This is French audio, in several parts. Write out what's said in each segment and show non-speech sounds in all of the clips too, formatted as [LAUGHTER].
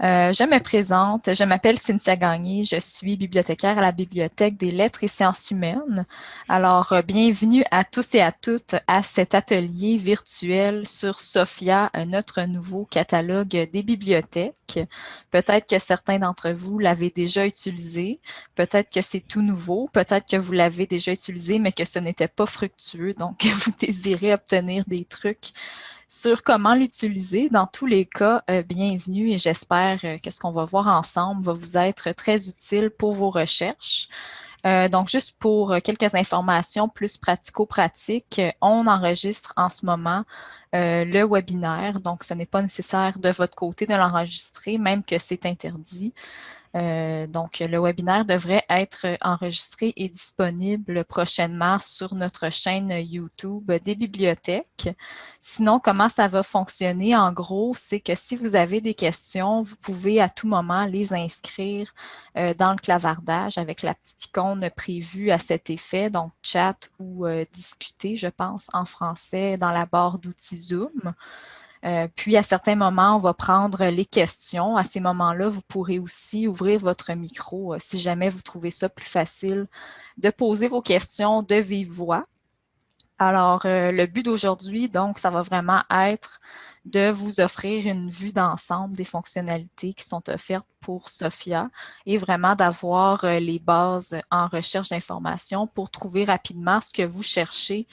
Euh, je me présente, je m'appelle Cynthia Gagné, je suis bibliothécaire à la Bibliothèque des lettres et sciences humaines. Alors, euh, bienvenue à tous et à toutes à cet atelier virtuel sur SOFIA, notre nouveau catalogue des bibliothèques. Peut-être que certains d'entre vous l'avaient déjà utilisé, peut-être que c'est tout nouveau, peut-être que vous l'avez déjà utilisé, mais que ce n'était pas fructueux, donc [LAUGHS] vous désirez obtenir des trucs sur comment l'utiliser. Dans tous les cas, euh, bienvenue et j'espère euh, que ce qu'on va voir ensemble va vous être très utile pour vos recherches. Euh, donc, juste pour quelques informations plus pratico-pratiques, on enregistre en ce moment le webinaire. Donc, ce n'est pas nécessaire de votre côté de l'enregistrer, même que c'est interdit. Euh, donc, le webinaire devrait être enregistré et disponible prochainement sur notre chaîne YouTube des bibliothèques. Sinon, comment ça va fonctionner? En gros, c'est que si vous avez des questions, vous pouvez à tout moment les inscrire euh, dans le clavardage avec la petite icône prévue à cet effet, donc chat ou euh, discuter, je pense, en français dans la barre d'outils Zoom. Euh, puis, à certains moments, on va prendre les questions. À ces moments-là, vous pourrez aussi ouvrir votre micro euh, si jamais vous trouvez ça plus facile de poser vos questions de vive voix. Alors, euh, le but d'aujourd'hui, donc, ça va vraiment être de vous offrir une vue d'ensemble des fonctionnalités qui sont offertes pour SOFIA et vraiment d'avoir les bases en recherche d'informations pour trouver rapidement ce que vous cherchez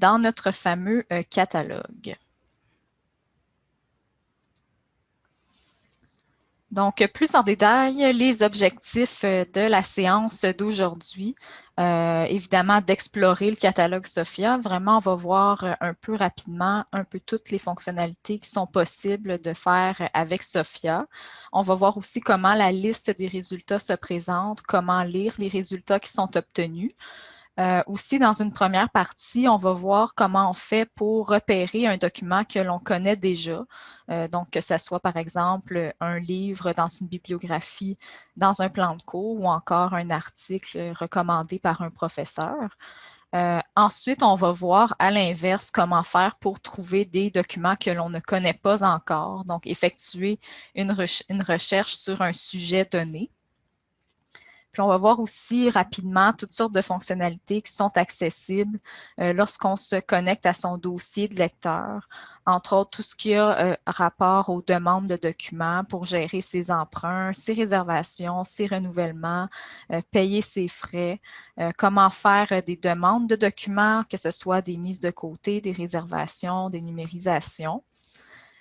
dans notre fameux catalogue. Donc, plus en détail, les objectifs euh, de la séance d'aujourd'hui. Euh, évidemment, d'explorer le catalogue SOFIA. Vraiment, on va voir euh, un peu rapidement un peu toutes les fonctionnalités qui sont possibles de faire avec SOFIA. On va voir aussi comment la liste des résultats se présente, comment lire les résultats qui sont obtenus. Euh, aussi, dans une première partie, on va voir comment on fait pour repérer un document que l'on connaît déjà. Euh, donc, que ce soit, par exemple, un livre dans une bibliographie, dans un plan de cours ou encore un article recommandé par un professeur. Euh, ensuite, on va voir à l'inverse comment faire pour trouver des documents que l'on ne connaît pas encore. Donc, effectuer une recherche sur un sujet donné. Puis on va voir aussi rapidement toutes sortes de fonctionnalités qui sont accessibles euh, lorsqu'on se connecte à son dossier de lecteur. Entre autres, tout ce qui a euh, rapport aux demandes de documents pour gérer ses emprunts, ses réservations, ses renouvellements, euh, payer ses frais, comment faire des demandes de documents, que ce soit des mises de côté, des réservations, des numérisations.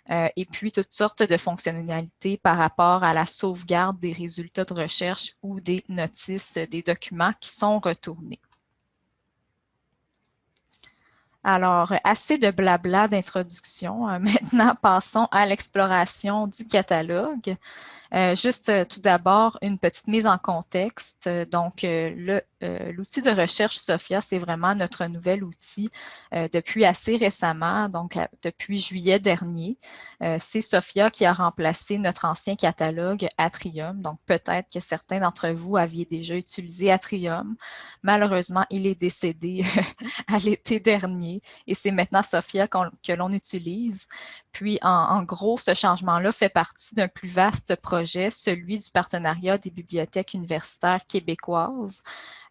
Euh, et puis toutes sortes de fonctionnalités par rapport à la sauvegarde des résultats de recherche ou des notices des documents qui sont retournés. Alors, assez de blabla d'introduction. Euh, [LAUGHS] maintenant, passons à l'exploration du catalogue. Euh, juste tout d'abord, une petite mise en contexte. Donc, le euh, l'outil de recherche SOFIA, c'est vraiment notre nouvel outil euh, depuis assez récemment, donc euh, depuis juillet dernier. c'est SOFIA qui a remplacé notre ancien catalogue Atrium. Donc, peut-être que certains d'entre vous aviez déjà utilisé Atrium. Malheureusement, il est décédé [LAUGHS] à l'été dernier et c'est maintenant SOFIA que l'on utilise. Puis, en, en gros, ce changement-là fait partie d'un plus vaste projet, celui du partenariat des bibliothèques universitaires québécoises.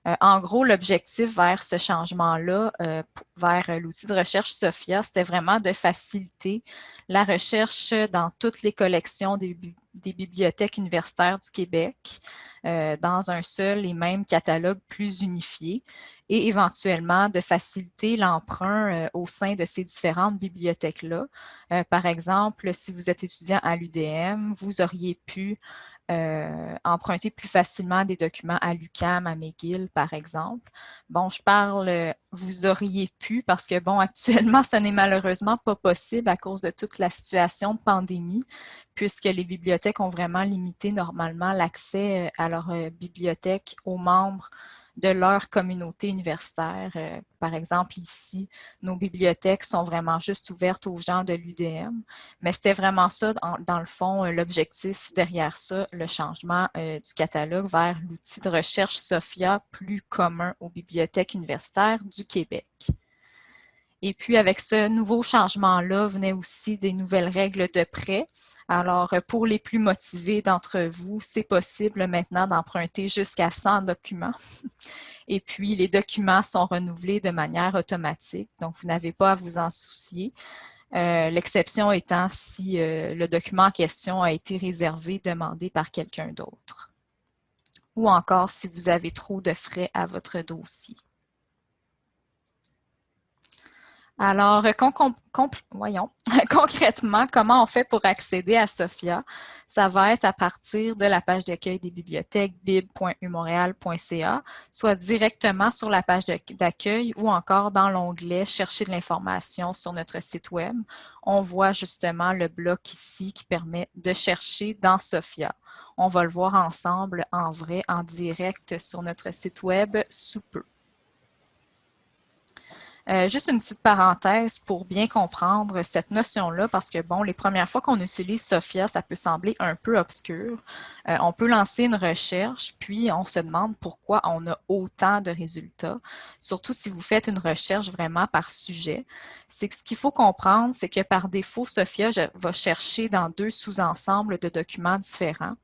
Euh, en gros, l'objectif vers ce changement-là, euh, vers euh, l'outil de recherche SOFIA, c'était vraiment de faciliter la recherche dans toutes les collections des, bibliothèques universitaires du Québec dans un seul et même catalogue plus unifié et éventuellement de faciliter l'emprunt au sein de ces différentes bibliothèques-là. par exemple, si vous êtes étudiant à l'UDM, vous auriez pu euh, emprunter plus facilement des documents à l'UCAM, à McGill, par exemple. Bon, je parle, euh, vous auriez pu, parce que, bon, [LAUGHS] actuellement, ce n'est malheureusement pas possible à cause de toute la situation de pandémie, puisque les bibliothèques ont vraiment limité normalement l'accès euh, à leur bibliothèque aux membres de leur communauté universitaire. Euh, par exemple, ici, nos bibliothèques sont vraiment juste ouvertes aux gens de l'UDM, mais c'était vraiment ça, dans, le fond, euh, l'objectif derrière ça, le changement euh, du catalogue vers l'outil de recherche SOFIA plus commun aux bibliothèques universitaires du Québec. Et puis, avec ce nouveau changement-là, venaient aussi des nouvelles règles de prêt. Alors, pour les plus motivés d'entre vous, c'est possible maintenant d'emprunter jusqu'à 100 documents. Et puis, les documents sont renouvelés de manière automatique, donc vous n'avez pas à vous en soucier. Euh, l'exception étant si euh, le document en question a été réservé, demandé par quelqu'un d'autre. Ou encore si vous avez trop de frais à votre dossier. Alors, voyons, [LAUGHS] concrètement, comment on fait pour accéder à SOFIA? Ça va être à partir de la page d'accueil des bibliothèques bib.umontréal.ca, soit directement sur la page d'accueil ou encore dans l'onglet « Chercher de l'information » sur notre site Web. On voit justement le bloc ici qui permet de chercher dans SOFIA. On va le voir ensemble en vrai, en direct sur notre site Web sous peu. Euh, juste une petite parenthèse pour bien comprendre cette notion-là, parce que, bon, les premières fois qu'on utilise SOFIA, ça peut sembler un peu obscur. Euh, on peut lancer une recherche, puis on se demande pourquoi on a autant de résultats, surtout si vous faites une recherche vraiment par sujet. C'est ce qu'il faut comprendre, c'est que par défaut, SOFIA va chercher dans deux sous-ensembles de documents différents.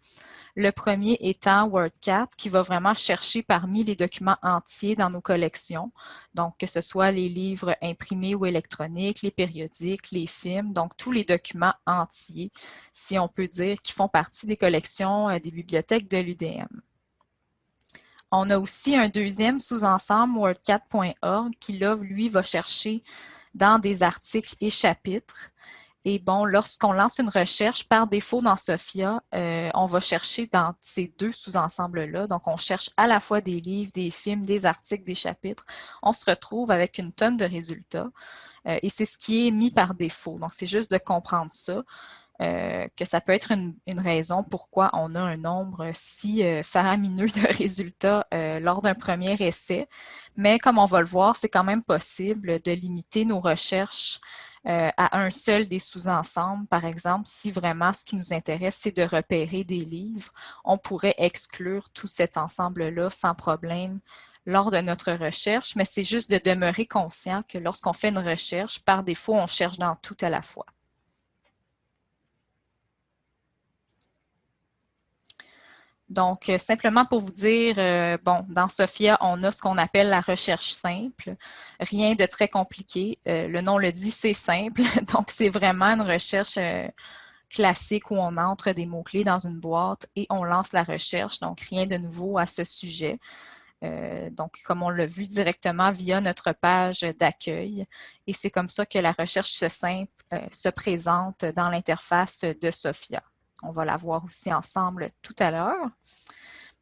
Le premier étant WordCat, qui va vraiment chercher parmi les documents entiers dans nos collections, donc que ce soit les livres imprimés ou électroniques, les périodiques, les films, donc tous les documents entiers, si on peut dire, qui font partie des collections euh, des bibliothèques de l'UDM. On a aussi un deuxième sous-ensemble, wordcat.org, qui là, lui, va chercher dans des articles et chapitres et bon, lorsqu'on lance une recherche, par défaut dans SOFIA, euh, on va chercher dans ces deux sous-ensembles-là. Donc, on cherche à la fois des livres, des films, des articles, des chapitres. On se retrouve avec une tonne de résultats. Euh, et c'est ce qui est mis par défaut. Donc, c'est juste de comprendre ça. Euh, que ça peut être une, raison pourquoi on a un nombre si faramineux de [LAUGHS] résultats lors d'un premier essai. Mais comme on va le voir, c'est quand même possible de limiter nos recherches euh, à un seul des sous-ensembles. Par exemple, si vraiment ce qui nous intéresse, c'est de repérer des livres, on pourrait exclure tout cet ensemble-là sans problème lors de notre recherche, mais c'est juste de demeurer conscient que lorsqu'on fait une recherche, par défaut, on cherche dans tout à la fois. Donc, euh, simplement pour vous dire, euh, bon, dans SOFIA, on a ce qu'on appelle la recherche simple. Rien de très compliqué. Euh, le nom le dit, c'est simple. [LAUGHS] Donc, c'est vraiment une recherche classique où on entre des mots-clés dans une boîte et on lance la recherche. Donc, rien de nouveau à ce sujet. donc, comme on l'a vu directement via notre page d'accueil. Et c'est comme ça que la recherche simple se présente dans l'interface de SOFIA. On va la voir aussi ensemble tout à l'heure.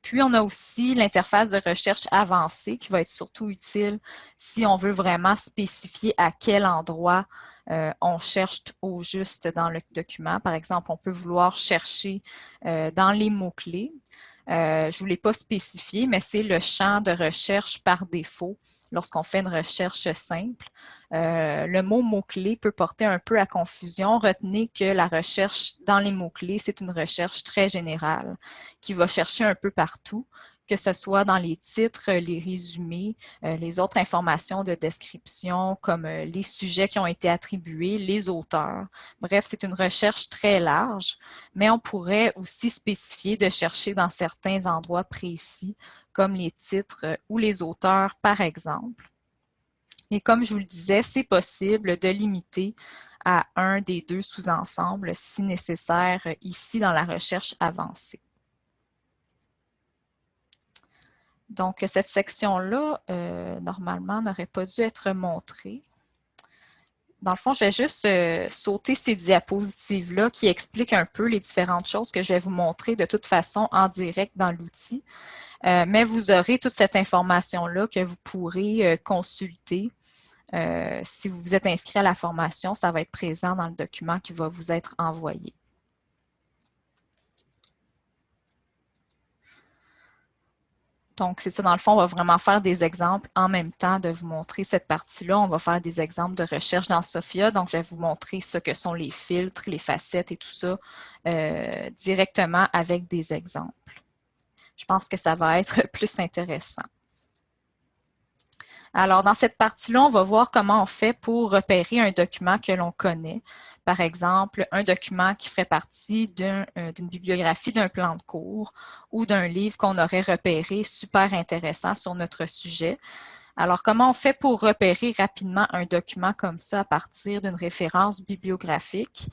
Puis, on a aussi l'interface de recherche avancée qui va être surtout utile si on veut vraiment spécifier à quel endroit euh, on cherche au juste dans le document. Par exemple, on peut vouloir chercher euh, dans les mots-clés. Euh, je ne pas spécifié, mais c'est le champ de recherche par défaut lorsqu'on fait une recherche simple. Euh, le mot mot-clé peut porter un peu à confusion. Retenez que la recherche dans les mots-clés, c'est une recherche très générale qui va chercher un peu partout que ce soit dans les titres, les résumés, euh, les autres informations de description, comme euh, les sujets qui ont été attribués, les auteurs. Bref, c'est une recherche très large, mais on pourrait aussi spécifier de chercher dans certains endroits précis, comme les titres euh, ou les auteurs, par exemple. Et comme je vous le disais, c'est possible de limiter à un des deux sous-ensembles si nécessaire ici dans la recherche avancée. Donc, cette section-là, euh, normalement, n'aurait pas dû être montrée. Dans le fond, je vais juste euh, sauter ces diapositives-là qui expliquent un peu les différentes choses que je vais vous montrer de toute façon en direct dans l'outil. Euh, mais vous aurez toute cette information-là que vous pourrez consulter. si vous vous êtes inscrit à la formation, ça va être présent dans le document qui va vous être envoyé. Donc, c'est ça, dans le fond, on va vraiment faire des exemples en même temps de vous montrer cette partie-là. On va faire des exemples de recherche dans Sophia. Donc, je vais vous montrer ce que sont les filtres, les facettes et tout ça euh, directement avec des exemples. Je pense que ça va être [LAUGHS] plus intéressant. Alors, dans cette partie-là, on va voir comment on fait pour repérer un document que l'on connaît. Par exemple, un document qui ferait partie euh, d'une bibliographie d'un plan de cours ou d'un livre qu'on aurait repéré super intéressant sur notre sujet. Alors, comment on fait pour repérer rapidement un document comme ça à partir d'une référence bibliographique?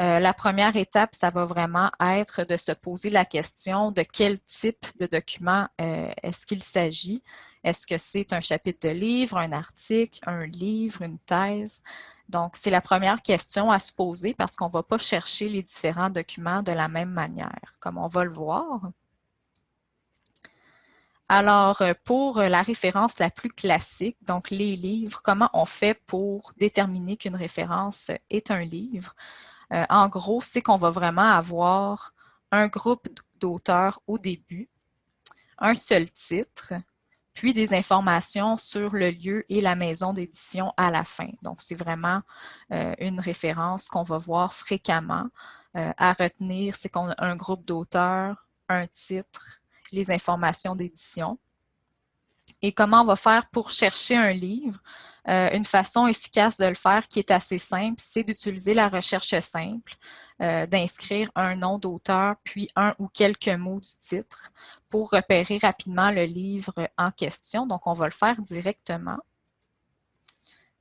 Euh, la première étape, ça va vraiment être de se poser la question de quel type de document euh, est-ce qu'il s'agit? Est-ce que c'est un chapitre de livre, un article, un livre, une thèse? Donc, c'est la première question à se poser parce qu'on ne va pas chercher les différents documents de la même manière, comme on va le voir. Alors, euh, pour la référence la plus classique, donc les livres, comment on fait pour déterminer qu'une référence est un livre? Euh, en gros, c'est qu'on va vraiment avoir un groupe d'auteurs au début, un seul titre, puis des informations sur le lieu et la maison d'édition à la fin. Donc, c'est vraiment euh, une référence qu'on va voir fréquemment. Euh, à retenir, c'est qu'on a un groupe d'auteurs, un titre, les informations d'édition. Et comment on va faire pour chercher un livre? Euh, une façon efficace de le faire qui est assez simple, c'est d'utiliser la recherche simple, d'inscrire un nom d'auteur puis un ou quelques mots du titre pour repérer rapidement le livre en question. Donc, on va le faire directement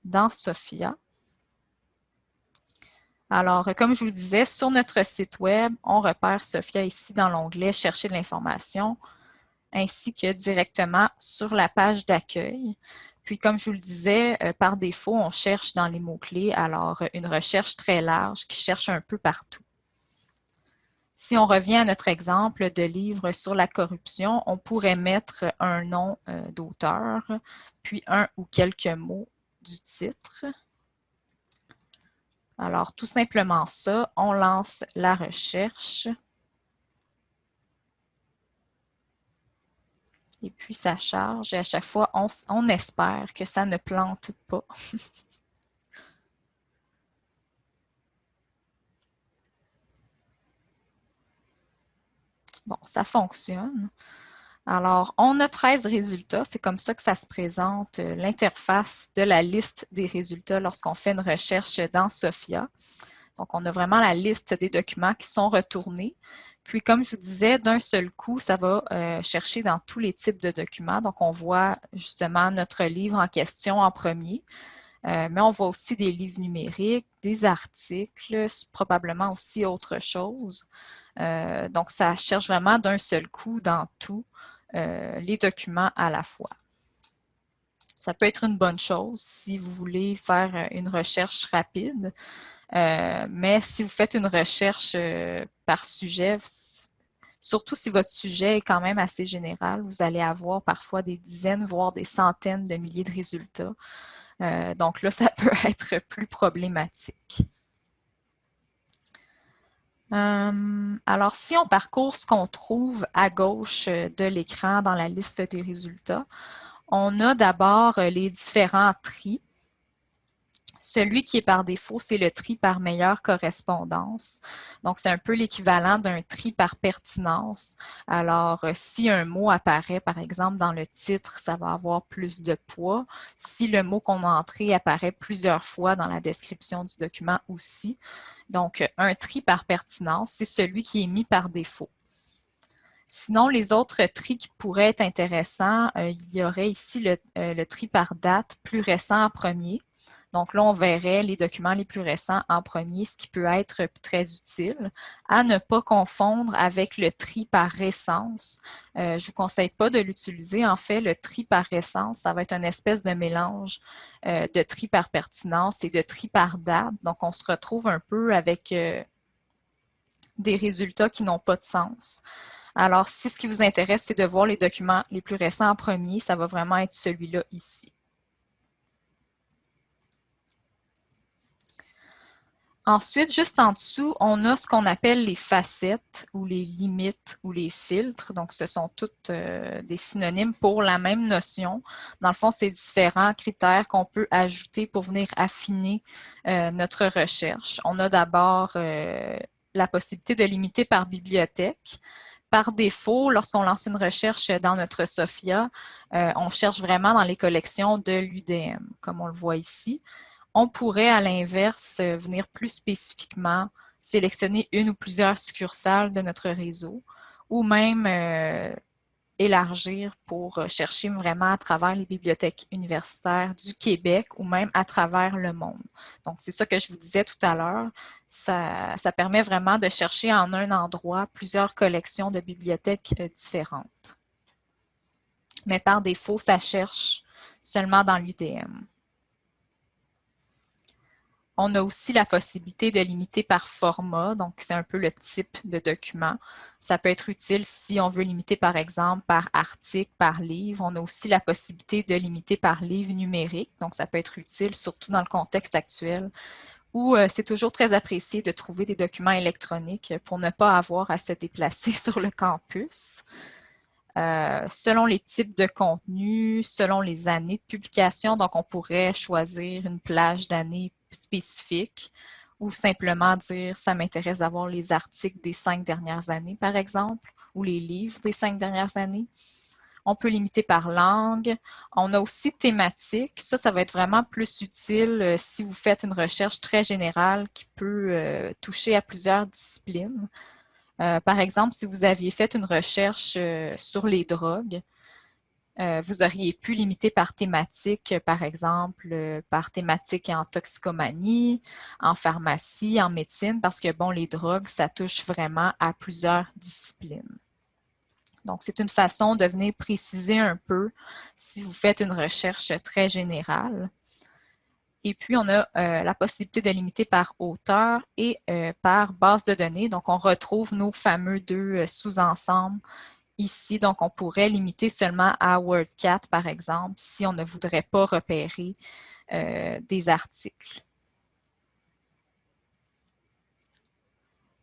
dans Sophia. Alors, comme je vous le disais, sur notre site web, on repère Sophia ici dans l'onglet « Chercher de l'information » ainsi que directement sur la page d'accueil. Puis, comme je vous le disais, euh, par défaut, on cherche dans les mots-clés, alors une recherche très large qui cherche un peu partout. Si on revient à notre exemple de livre sur la corruption, on pourrait mettre un nom euh, d'auteur, puis un ou quelques mots du titre. Alors, tout simplement ça, on lance la recherche. Et puis ça charge et à chaque fois, on, espère que ça ne plante pas. [LAUGHS] bon, ça fonctionne. Alors, on a 13 résultats. C'est comme ça que ça se présente, euh, l'interface de la liste des résultats lorsqu'on fait une recherche dans SOFIA. Donc, on a vraiment la liste des documents qui sont retournés. Puis, comme je vous disais, d'un seul coup, ça va euh, chercher dans tous les types de documents. Donc, on voit justement notre livre en question en premier. Euh, mais on voit aussi des livres numériques, des articles, probablement aussi autre chose. Euh, donc, ça cherche vraiment d'un seul coup dans tous les documents à la fois. Ça peut être une bonne chose si vous voulez faire une recherche rapide. Euh, mais si vous faites une recherche euh, par sujet, surtout si votre sujet est quand même assez général, vous allez avoir parfois des dizaines, voire des centaines de milliers de résultats. Euh, donc là, [LAUGHS] ça peut être plus problématique. Alors, si on parcourt ce qu'on trouve à gauche de l'écran dans la liste des résultats, on a d'abord les différents tris. Celui qui est par défaut, c'est le tri par meilleure correspondance. Donc, c'est un peu l'équivalent d'un tri par pertinence. Alors, euh, si un mot apparaît, par exemple, dans le titre, ça va avoir plus de poids. Si le mot qu'on a entré apparaît plusieurs fois dans la description du document aussi. Donc, un tri par pertinence, c'est celui qui est mis par défaut. Sinon, les autres tris qui pourraient être intéressants, euh, il y aurait ici euh, le, tri par date plus récent en premier. Donc là, on verrait les documents les plus récents en premier, ce qui peut être très utile. À ne pas confondre avec le tri par récence. Euh, je ne vous conseille pas de l'utiliser. En fait, le tri par récence, ça va être une espèce de mélange euh, de tri par pertinence et de tri par date. Donc, on se retrouve un peu avec euh, des résultats qui n'ont pas de sens. Alors, si ce qui vous intéresse, c'est de voir les documents les plus récents en premier, ça va vraiment être celui-là ici. Ensuite, juste en dessous, on a ce qu'on appelle les facettes ou les limites ou les filtres. Donc, ce sont toutes euh, des synonymes pour la même notion. Dans le fond, c'est différents critères qu'on peut ajouter pour venir affiner euh, notre recherche. On a d'abord euh, la possibilité de limiter par bibliothèque. par défaut, lorsqu'on lance une recherche dans notre SOFIA, on cherche vraiment dans les collections de l'UDM, comme on le voit ici. On pourrait, à l'inverse, venir plus spécifiquement sélectionner une ou plusieurs succursales de notre réseau, ou même euh, élargir pour chercher vraiment à travers les bibliothèques universitaires du Québec ou même à travers le monde. Donc, c'est ça que je vous disais tout à l'heure. Ça, permet vraiment de chercher en un endroit plusieurs collections de bibliothèques euh, différentes. Mais par défaut, ça cherche seulement dans l'UDM. On a aussi la possibilité de limiter par format, donc c'est un peu le type de document. Ça peut être utile si on veut limiter par exemple par article, par livre. On a aussi la possibilité de limiter par livre numérique, donc ça peut être utile surtout dans le contexte actuel où euh, c'est toujours très apprécié de trouver des documents électroniques pour ne pas avoir à se déplacer [LAUGHS] sur le campus. Euh, selon les types de contenus, selon les années de publication. Donc, on pourrait choisir une plage d'années spécifique ou simplement dire ça m'intéresse d'avoir les articles des cinq dernières années, par exemple, ou les livres des cinq dernières années. On peut limiter par langue. On a aussi thématique. Ça, ça va être vraiment plus utile euh, si vous faites une recherche très générale qui peut euh, toucher à plusieurs disciplines. Euh, par exemple, si vous aviez fait une recherche sur les drogues, euh, vous auriez pu limiter par thématique, par exemple, par thématique en toxicomanie, en pharmacie, en médecine, parce que, bon, les drogues, ça touche vraiment à plusieurs disciplines. Donc, c'est une façon de venir préciser un peu si vous faites une recherche très générale. Et puis, on a euh, la possibilité de limiter par auteur et euh, par base de données. Donc, on retrouve nos fameux deux euh, sous-ensembles ici. Donc, on pourrait limiter seulement à WordCat, par exemple, si on ne voudrait pas repérer des articles.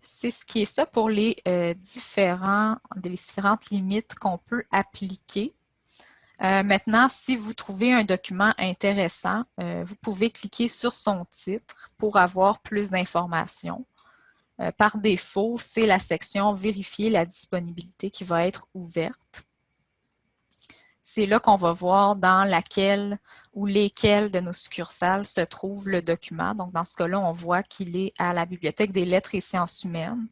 C'est ce qui est ça pour les, différents, les différentes limites qu'on peut appliquer. Euh, maintenant, si vous trouvez un document intéressant, euh, vous pouvez cliquer sur son titre pour avoir plus d'informations. Euh, par défaut, c'est la section « Vérifier la disponibilité » qui va être ouverte. C'est là qu'on va voir dans laquelle ou lesquelles de nos succursales se trouve le document. Donc, dans ce cas-là, on voit qu'il est à la Bibliothèque des lettres et sciences humaines.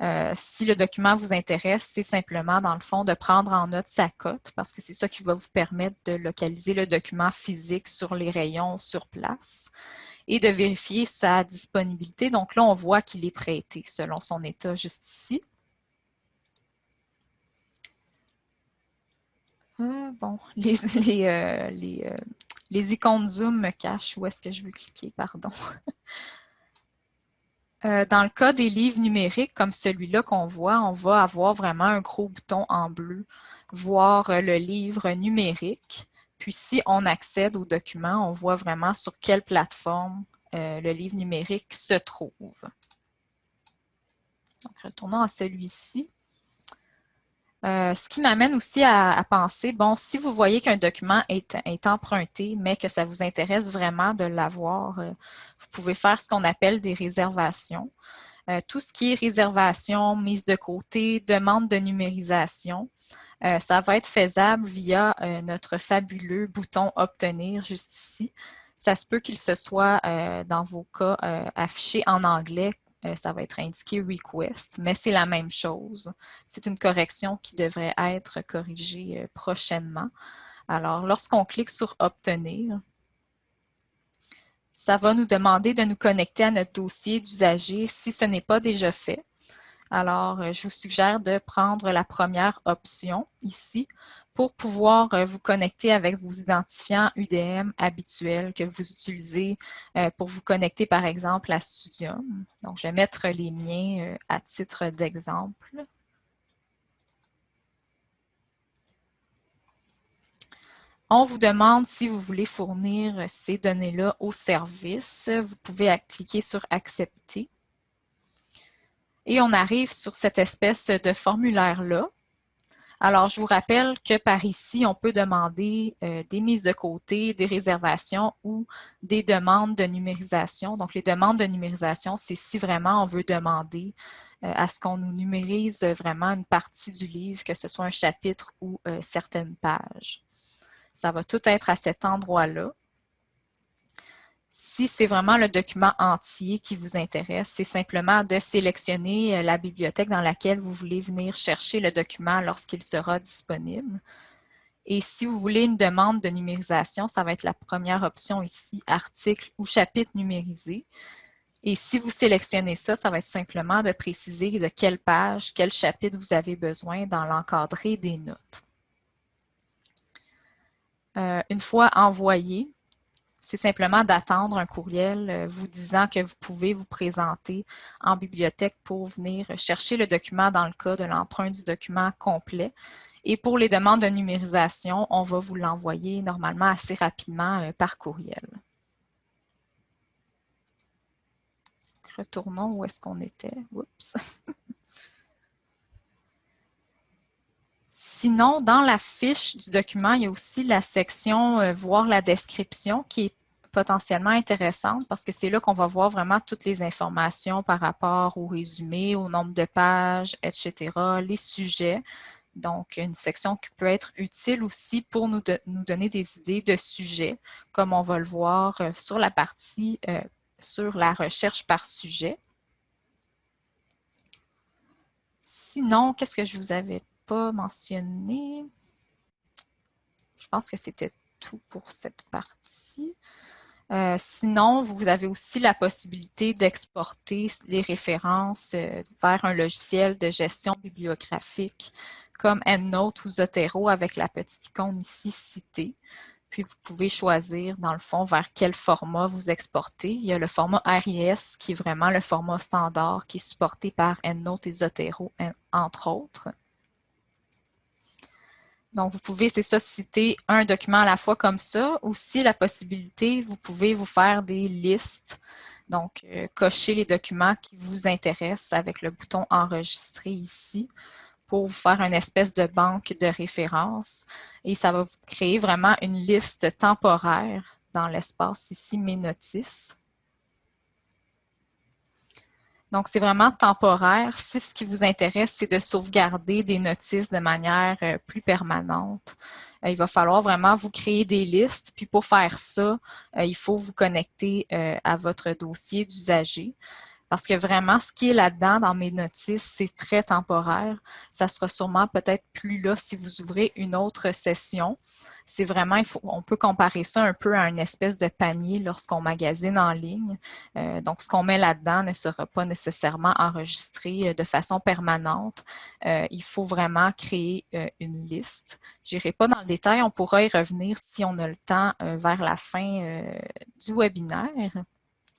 Euh, si le document vous intéresse, c'est simplement, dans le fond, de prendre en note sa cote, parce que c'est ça qui va vous permettre de localiser le document physique sur les rayons sur place et de vérifier sa disponibilité. Donc là, on voit qu'il est prêté selon son état juste ici. Ah, bon, les, [LAUGHS] euh, euh, les icônes Zoom me cachent où est-ce que je veux cliquer, pardon. [LAUGHS] Euh, dans le cas des livres numériques comme celui-là qu'on voit, on va avoir vraiment un gros bouton en bleu, voir le livre numérique. Puis si on accède au document, on voit vraiment sur quelle plateforme euh, le livre numérique se trouve. Donc, retournons à celui-ci. Euh, ce qui m'amène aussi à, penser, bon, si vous voyez qu'un document est, emprunté, mais que ça vous intéresse vraiment de l'avoir, euh, vous pouvez faire ce qu'on appelle des réservations. Euh, tout ce qui est réservation, mise de côté, demande de numérisation, ça va être faisable via notre fabuleux bouton « Obtenir » juste ici. Ça se peut qu'il se soit, dans vos cas, affiché en anglais euh, ça va être indiqué request, mais c'est la même chose. C'est une correction qui devrait être corrigée euh, prochainement. Alors, lorsqu'on clique sur obtenir, ça va nous demander de nous connecter à notre dossier d'usager si ce n'est pas déjà fait. Alors, euh, je vous suggère de prendre la première option ici pour pouvoir euh, vous connecter avec vos identifiants UDM habituels que vous utilisez euh, pour vous connecter par exemple à Studium. Donc, je vais mettre les miens à titre d'exemple. On vous demande si vous voulez fournir ces données-là au service. Vous pouvez cliquer sur « Accepter ». Et on arrive sur cette espèce de formulaire-là alors, je vous rappelle que par ici, on peut demander euh, des mises de côté, des réservations ou des demandes de numérisation. Donc, les demandes de numérisation, c'est si vraiment on veut demander à ce qu'on nous numérise vraiment une partie du livre, que ce soit un chapitre ou certaines pages. Ça va tout être à cet endroit-là. Si c'est vraiment le document entier qui vous intéresse, c'est simplement de sélectionner euh, la bibliothèque dans laquelle vous voulez venir chercher le document lorsqu'il sera disponible. Et si vous voulez une demande de numérisation, ça va être la première option ici, article ou chapitre numérisé. Et si vous sélectionnez ça, ça va être simplement de préciser de quelle page, quel chapitre vous avez besoin dans l'encadré des notes. Euh, une fois envoyé, c'est simplement d'attendre un courriel euh, vous disant que vous pouvez vous présenter en bibliothèque pour venir chercher le document dans le cas de l'emprunt du document complet. Et pour les demandes de numérisation, on va vous l'envoyer normalement assez rapidement euh, par courriel. Retournons où est-ce qu'on était. Oups. [LAUGHS] Sinon, dans la fiche du document, il y a aussi la section euh, Voir la description qui est potentiellement intéressante parce que c'est là qu'on va voir vraiment toutes les informations par rapport au résumé, au nombre de pages, etc., les sujets. Donc, une section qui peut être utile aussi pour nous, nous donner des idées de sujets, comme on va le voir euh, sur la partie euh, sur la recherche par sujet. Sinon, qu'est-ce que je vous avais pas mentionné. Je pense que c'était tout pour cette partie. Euh, sinon, vous avez aussi la possibilité d'exporter les références euh, vers un logiciel de gestion bibliographique comme EndNote ou Zotero avec la petite icône ici citée. Puis vous pouvez choisir, dans le fond, vers quel format vous exportez. Il y a le format RIS qui est vraiment le format standard qui est supporté par EndNote et Zotero, entre autres. Donc, vous pouvez, c'est ça, citer un document à la fois comme ça. Aussi, la possibilité, vous pouvez vous faire des listes. Donc, euh, cocher les documents qui vous intéressent avec le bouton « Enregistrer » ici pour vous faire une espèce de banque de références. Et ça va vous créer vraiment une liste temporaire dans l'espace ici « Mes notices ». Donc, c'est vraiment temporaire. Si ce qui vous intéresse, c'est de sauvegarder des notices de manière euh, plus permanente, euh, il va falloir vraiment vous créer des listes. Puis pour faire ça, euh, il faut vous connecter à votre dossier d'usager. Parce que vraiment, ce qui est là-dedans dans mes notices, c'est très temporaire. Ça sera sûrement peut-être plus là si vous ouvrez une autre session. C'est vraiment, on peut comparer ça un peu à une espèce de panier lorsqu'on magasine en ligne. Euh, donc, ce qu'on met là-dedans ne sera pas nécessairement enregistré euh, de façon permanente. Euh, il faut vraiment créer une liste. Je n'irai pas dans le détail, on pourra y revenir si on a le temps vers la fin du webinaire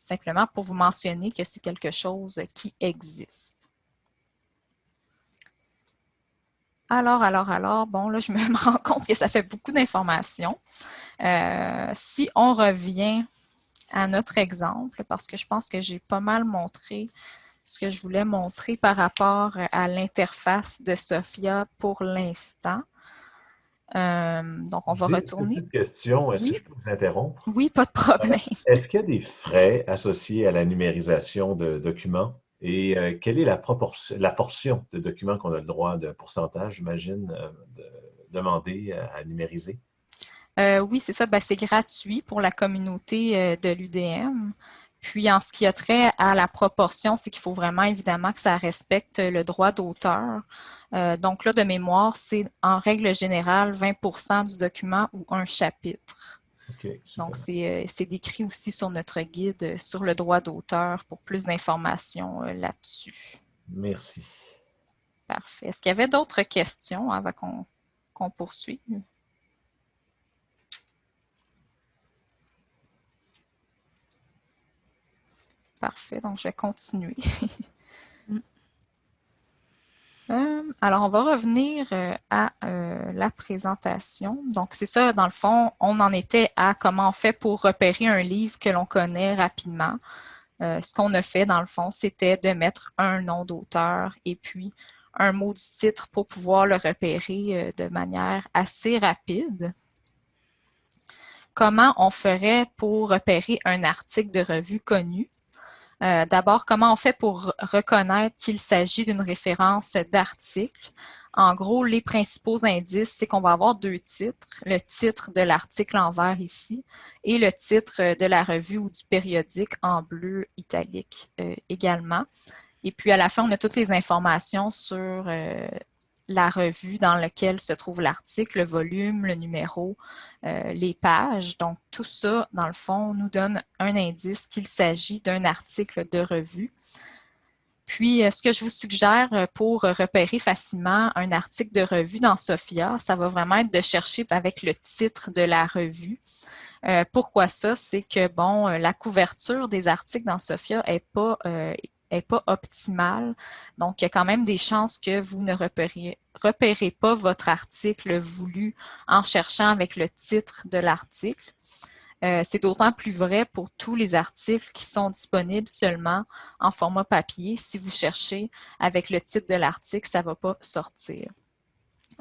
simplement pour vous mentionner que c'est quelque chose qui existe. Alors, alors, alors, bon, là, je me [LAUGHS] rends compte que ça fait beaucoup d'informations. Euh, si on revient à notre exemple, parce que je pense que j'ai pas mal montré ce que je voulais montrer par rapport à l'interface de Sophia pour l'instant. Euh, donc, on va retourner. Une question, est-ce que je peux vous interrompre? Oui, pas de problème. Est-ce qu'il y a des frais associés à la numérisation de documents? Et euh, quelle est la, proportion, la portion de documents qu'on a le droit de pourcentage, j'imagine, euh, de demander à, numériser? oui, c'est ça. Ben, c'est gratuit pour la communauté de l'UDM. Puis, en ce qui a trait à la proportion, c'est qu'il faut vraiment évidemment que ça respecte le droit d'auteur. Euh, donc là, de mémoire, c'est en règle générale 20% du document ou un chapitre. donc, euh, c'est décrit aussi sur notre guide euh, sur le droit d'auteur pour plus d'informations là-dessus. Merci. Parfait. Est-ce qu'il y avait d'autres questions avant qu'on poursuive? Parfait, donc je vais continuer. [LAUGHS] Mm. Euh, alors, on va revenir euh, à euh, la présentation. Donc, c'est ça, dans le fond, on en était à comment on fait pour repérer un livre que l'on connaît rapidement. ce qu'on a fait, dans le fond, c'était de mettre un nom d'auteur et puis un mot du titre pour pouvoir le repérer de manière assez rapide. Comment on ferait pour repérer un article de revue connu? Euh, d'abord, comment on fait pour reconnaître qu'il s'agit d'une référence d'article? En gros, les principaux indices, c'est qu'on va avoir deux titres, le titre de l'article en vert ici et le titre de la revue ou du périodique en bleu italique euh, également. Et puis à la fin, on a toutes les informations sur euh, la revue dans laquelle se trouve l'article, le volume, le numéro, euh, les pages. Donc tout ça, dans le fond, nous donne un indice qu'il s'agit d'un article de revue. Puis, euh, ce que je vous suggère euh, pour repérer facilement un article de revue dans SOFIA, ça va vraiment être de chercher avec le titre de la revue. Pourquoi ça? C'est que, bon, la couverture des articles dans SOFIA n'est pas, pas optimale. Donc, il y a quand même des chances que vous ne repérez, repérez pas votre article voulu en cherchant avec le titre de l'article. Euh, c'est d'autant plus vrai pour tous les articles qui sont disponibles seulement en format papier. Si vous cherchez avec le titre de l'article, ça ne va pas sortir.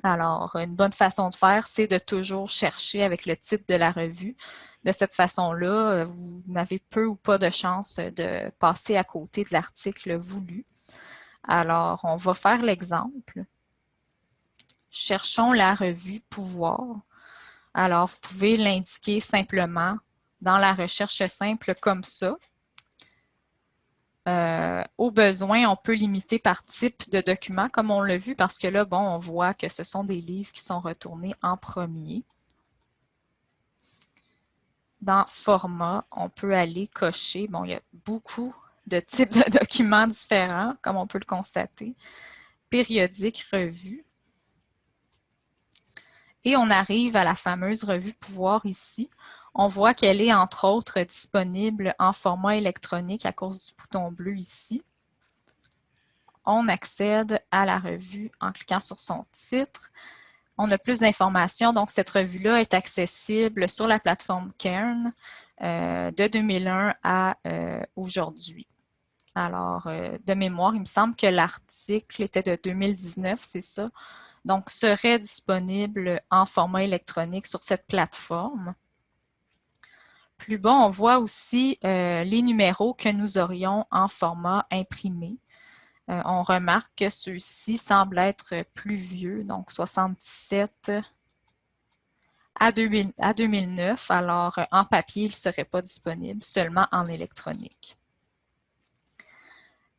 Alors, une bonne façon de faire, c'est de toujours chercher avec le titre de la revue. De cette façon-là, euh, vous n'avez peu ou pas de chance de passer à côté de l'article voulu. Alors, on va faire l'exemple. Cherchons la revue Pouvoir. Alors, vous pouvez l'indiquer simplement dans la recherche simple comme ça. Euh, au besoin, on peut limiter par type de document, comme on l'a vu, parce que là, bon, on voit que ce sont des livres qui sont retournés en premier. Dans format, on peut aller cocher, bon, il y a beaucoup de types de documents différents, comme on peut le constater. Périodique, revue. Et on arrive à la fameuse revue Pouvoir ici. On voit qu'elle est entre autres disponible en format électronique à cause du bouton bleu ici. On accède à la revue en cliquant sur son titre. On a plus d'informations, donc cette revue-là est accessible sur la plateforme Cairn euh, de 2001 à euh, aujourd'hui. Alors, euh, de mémoire, il me semble que l'article était de 2019, c'est ça? Donc serait disponible en format électronique sur cette plateforme. Plus bas, on voit aussi les numéros que nous aurions en format imprimé. Euh, on remarque que ceux-ci semblent être plus vieux, donc 77 à, 2009. Alors, en papier, ils ne seraient pas disponibles, seulement en électronique.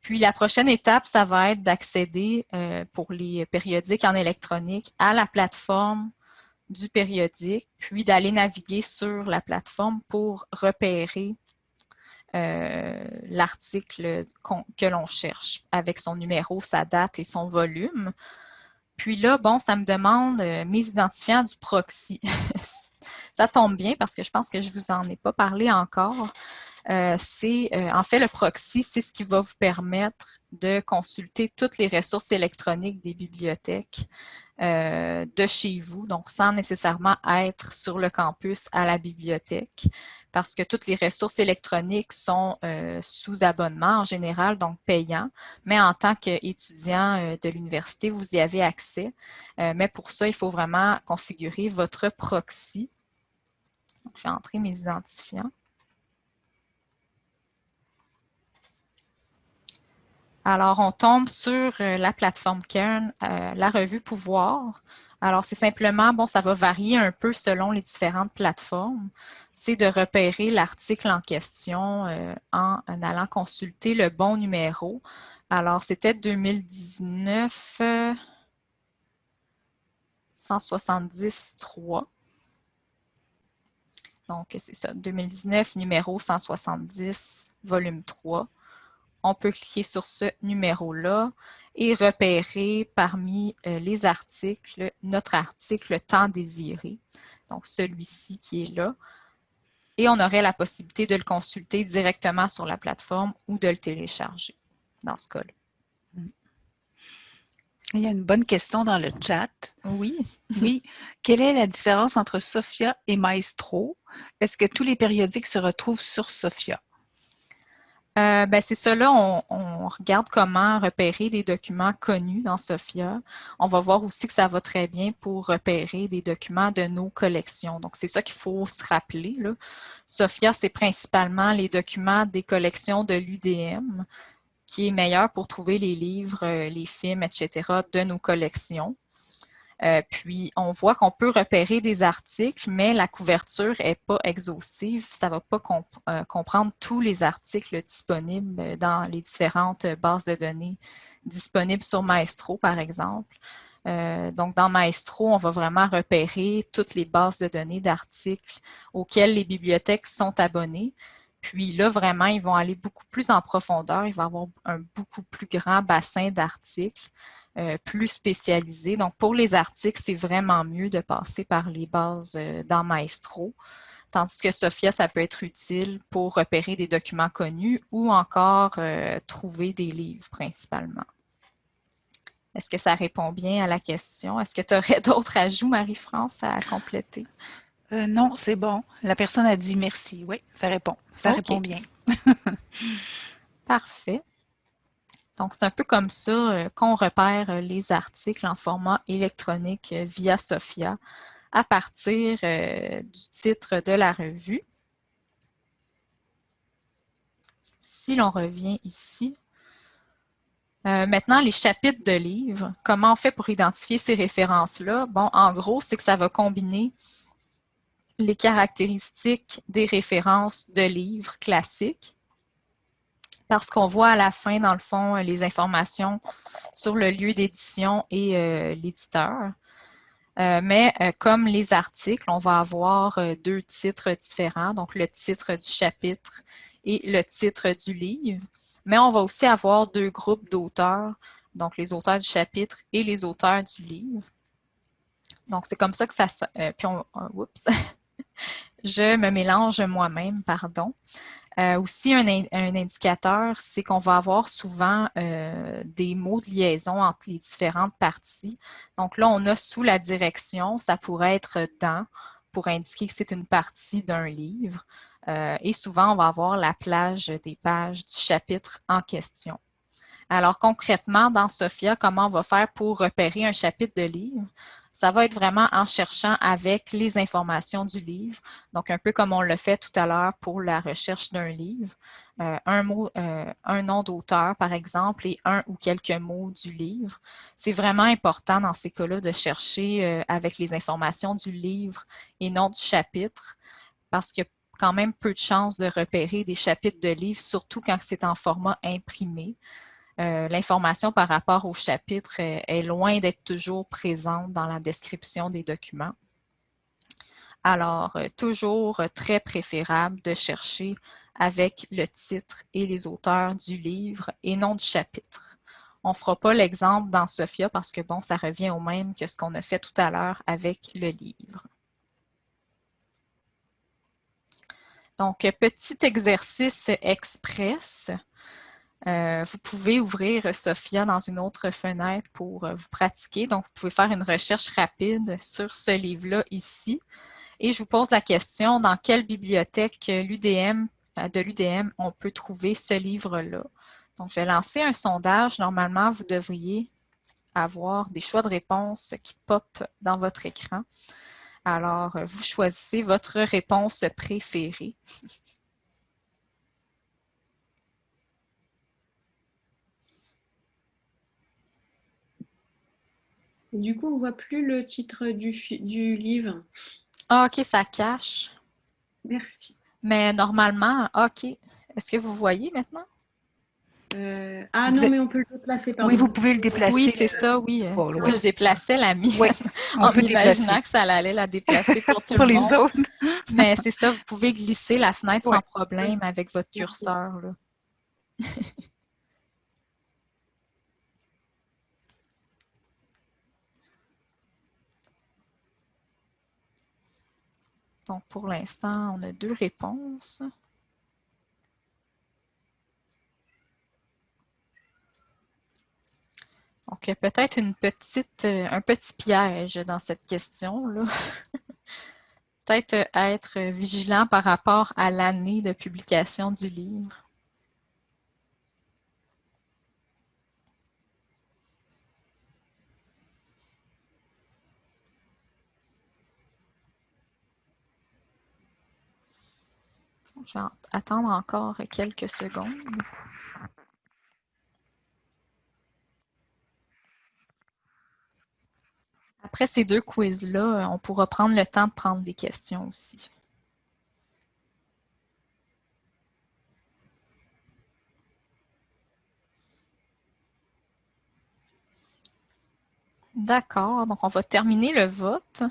Puis la prochaine étape, ça va être d'accéder euh, pour les périodiques en électronique à la plateforme du périodique, puis d'aller naviguer sur la plateforme pour repérer euh, l'article que l'on cherche avec son numéro, sa date et son volume. Puis là, bon, ça me demande euh, mes identifiants du proxy. [LAUGHS] ça tombe bien parce que je pense que je ne vous en ai pas parlé encore. Euh, en fait le proxy, c'est ce qui va vous permettre de consulter toutes les ressources électroniques des bibliothèques de chez vous, donc sans nécessairement être sur le campus à la bibliothèque, parce que toutes les ressources électroniques sont sous abonnement en général, donc payants, mais en tant qu'étudiant de l'université, vous y avez accès. mais pour ça, il faut vraiment configurer votre proxy. Je vais entrer mes identifiants. Alors, on tombe sur euh, la plateforme Kern, euh, la revue Pouvoir. Alors, c'est simplement, bon, ça va varier un peu selon les différentes plateformes. C'est de repérer l'article en question euh, en, allant consulter le bon numéro. Alors, c'était 2019 170.3. Donc, c'est ça, 2019, numéro 170, volume 3 on peut cliquer sur ce numéro-là et repérer parmi euh, les articles notre article temps désiré, donc celui-ci qui est là. Et on aurait la possibilité de le consulter directement sur la plateforme ou de le télécharger dans ce cas-là. Il y a une bonne question dans le chat. Oui. [LAUGHS] oui. Quelle est la différence entre Sophia et Maestro? Est-ce que tous les périodiques se retrouvent sur Sophia? Euh, ben c'est ça, là, on, regarde comment repérer des documents connus dans SOFIA. On va voir aussi que ça va très bien pour repérer des documents de nos collections. Donc, c'est ça qu'il faut se rappeler. Là. SOFIA, c'est principalement les documents des collections de l'UDM, qui est meilleur pour trouver les livres, euh, les films, etc. de nos collections. Euh, puis, on voit qu'on peut repérer des articles, mais la couverture n'est pas exhaustive. Ça ne va pas euh, comprendre tous les articles disponibles dans les différentes bases de données disponibles sur Maestro, par exemple. Euh, donc, dans Maestro, on va vraiment repérer toutes les bases de données d'articles auxquelles les bibliothèques sont abonnées. Puis là, vraiment, ils vont aller beaucoup plus en profondeur. Il va avoir un beaucoup plus grand bassin d'articles. Euh, plus spécialisés. Donc, pour les articles, c'est vraiment mieux de passer par les bases euh, dans Maestro. Tandis que Sophia, ça peut être utile pour repérer des documents connus ou encore euh, trouver des livres principalement. Est-ce que ça répond bien à la question? Est-ce que tu aurais [LAUGHS] d'autres ajouts, Marie-France, à compléter? non, c'est bon. La personne a dit merci. Oui, ça répond. Ça répond bien. [LAUGHS] [LAUGHS] Parfait. Donc, c'est un peu comme ça euh, qu'on repère euh, les articles en format électronique euh, via SOFIA à partir du titre de la revue. Si l'on revient ici, maintenant, les chapitres de livres, comment on fait pour identifier ces références-là? Bon, en gros, c'est que ça va combiner les caractéristiques des références de livres classiques parce qu'on voit à la fin, dans le fond, les informations sur le lieu d'édition et euh, l'éditeur. Euh, mais euh, comme les articles, on va avoir deux titres différents, donc le titre du chapitre et le titre du livre. Mais on va aussi avoir deux groupes d'auteurs, donc les auteurs du chapitre et les auteurs du livre. Donc, c'est comme ça que ça... puis on, oups, [LAUGHS] je me mélange moi-même, pardon. Euh, aussi, un, indicateur, c'est qu'on va avoir souvent euh, des mots de liaison entre les différentes parties. Donc là, on a sous la direction, ça pourrait être dans pour indiquer que c'est une partie d'un livre. Euh, et souvent, on va avoir la plage des pages du chapitre en question. Alors concrètement, dans Sophia, comment on va faire pour repérer un chapitre de livre? Ça va être vraiment en cherchant avec les informations du livre. Donc, un peu comme on l'a fait tout à l'heure pour la recherche d'un livre. Euh, un, mot, euh, un nom d'auteur, par exemple, et un ou quelques mots du livre. C'est vraiment important dans ces cas-là de chercher euh, avec les informations du livre et non du chapitre, parce qu'il y a quand même peu de chances de repérer des chapitres de livres, surtout quand c'est en format imprimé. Euh, l'information par rapport au chapitre est, loin d'être toujours présente dans la description des documents. Alors, euh, toujours très préférable de chercher avec le titre et les auteurs du livre et non du chapitre. On ne fera pas l'exemple dans Sophia parce que, bon, ça revient au même que ce qu'on a fait tout à l'heure avec le livre. Donc, petit exercice express. Euh, vous pouvez ouvrir Sophia dans une autre fenêtre pour euh, vous pratiquer. Donc, vous pouvez faire une recherche rapide sur ce livre-là ici. Et je vous pose la question, dans quelle bibliothèque euh, de l'UDM on peut trouver ce livre-là? Donc, je vais lancer un sondage. Normalement, vous devriez avoir des choix de réponse qui pop dans votre écran. Alors, vous choisissez votre réponse préférée. [LAUGHS] Du coup, on ne voit plus le titre du, du livre. Ah, OK, ça cache. Merci. Mais normalement, OK. Est-ce que vous voyez maintenant? Euh, ah non, mais on peut le déplacer. Oui, vous pouvez le déplacer. Oui, c'est ça, oui. je déplaçais la mienne [LAUGHS] en imaginant que ça allait la déplacer pour tout pour le les monde. autres. mais c'est ça, vous pouvez glisser la fenêtre sans problème avec votre curseur. Là. [LAUGHS] Donc, pour l'instant, on a deux réponses. Donc, peut-être une petite, euh, un petit piège dans cette question-là. [LAUGHS] peut-être être vigilant par rapport à l'année de publication du livre. Je vais attendre encore quelques secondes. Après ces deux quiz-là, on pourra prendre le temps de prendre des questions aussi. D'accord, donc on va terminer le vote.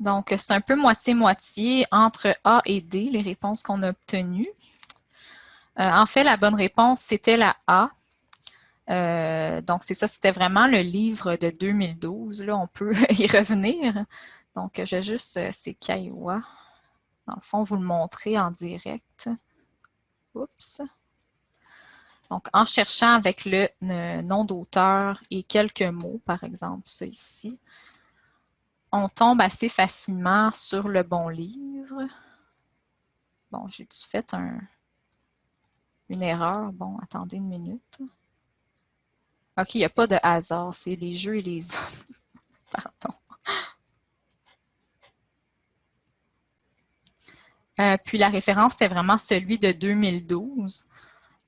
Donc, c'est un peu moitié-moitié entre A et D, les réponses qu'on a obtenues. Euh, en fait, la bonne réponse, c'était la A. Euh, donc, c'est ça, c'était vraiment le livre de 2012. Là, on peut [LAUGHS] y revenir. Donc, j'ai juste, euh, c'est Kaiwa. Dans le fond, vous le montrer en direct. Oups. Donc, en cherchant avec le, nom d'auteur et quelques mots, par exemple, ça ici, on tombe assez facilement sur le bon livre. Bon, j'ai fait un, une erreur? Bon, attendez une minute. OK, il n'y a pas de hasard, c'est les jeux et les autres. [LAUGHS] Pardon. Euh, puis la référence, c'était vraiment celui de 2012.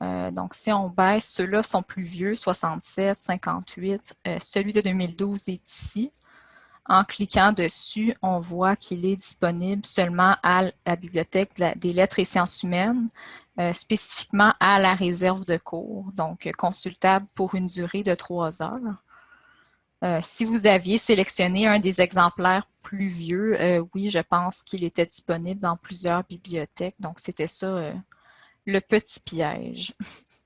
Euh, donc, si on baisse, ceux-là sont plus vieux, 67, 58. Euh, celui de 2012 est ici. En cliquant dessus, on voit qu'il est disponible seulement à la Bibliothèque des lettres et sciences humaines, euh, spécifiquement à la réserve de cours, donc consultable pour une durée de trois heures. si vous aviez sélectionné un des exemplaires plus vieux, oui, je pense qu'il était disponible dans plusieurs bibliothèques, donc c'était ça le petit piège. [LAUGHS]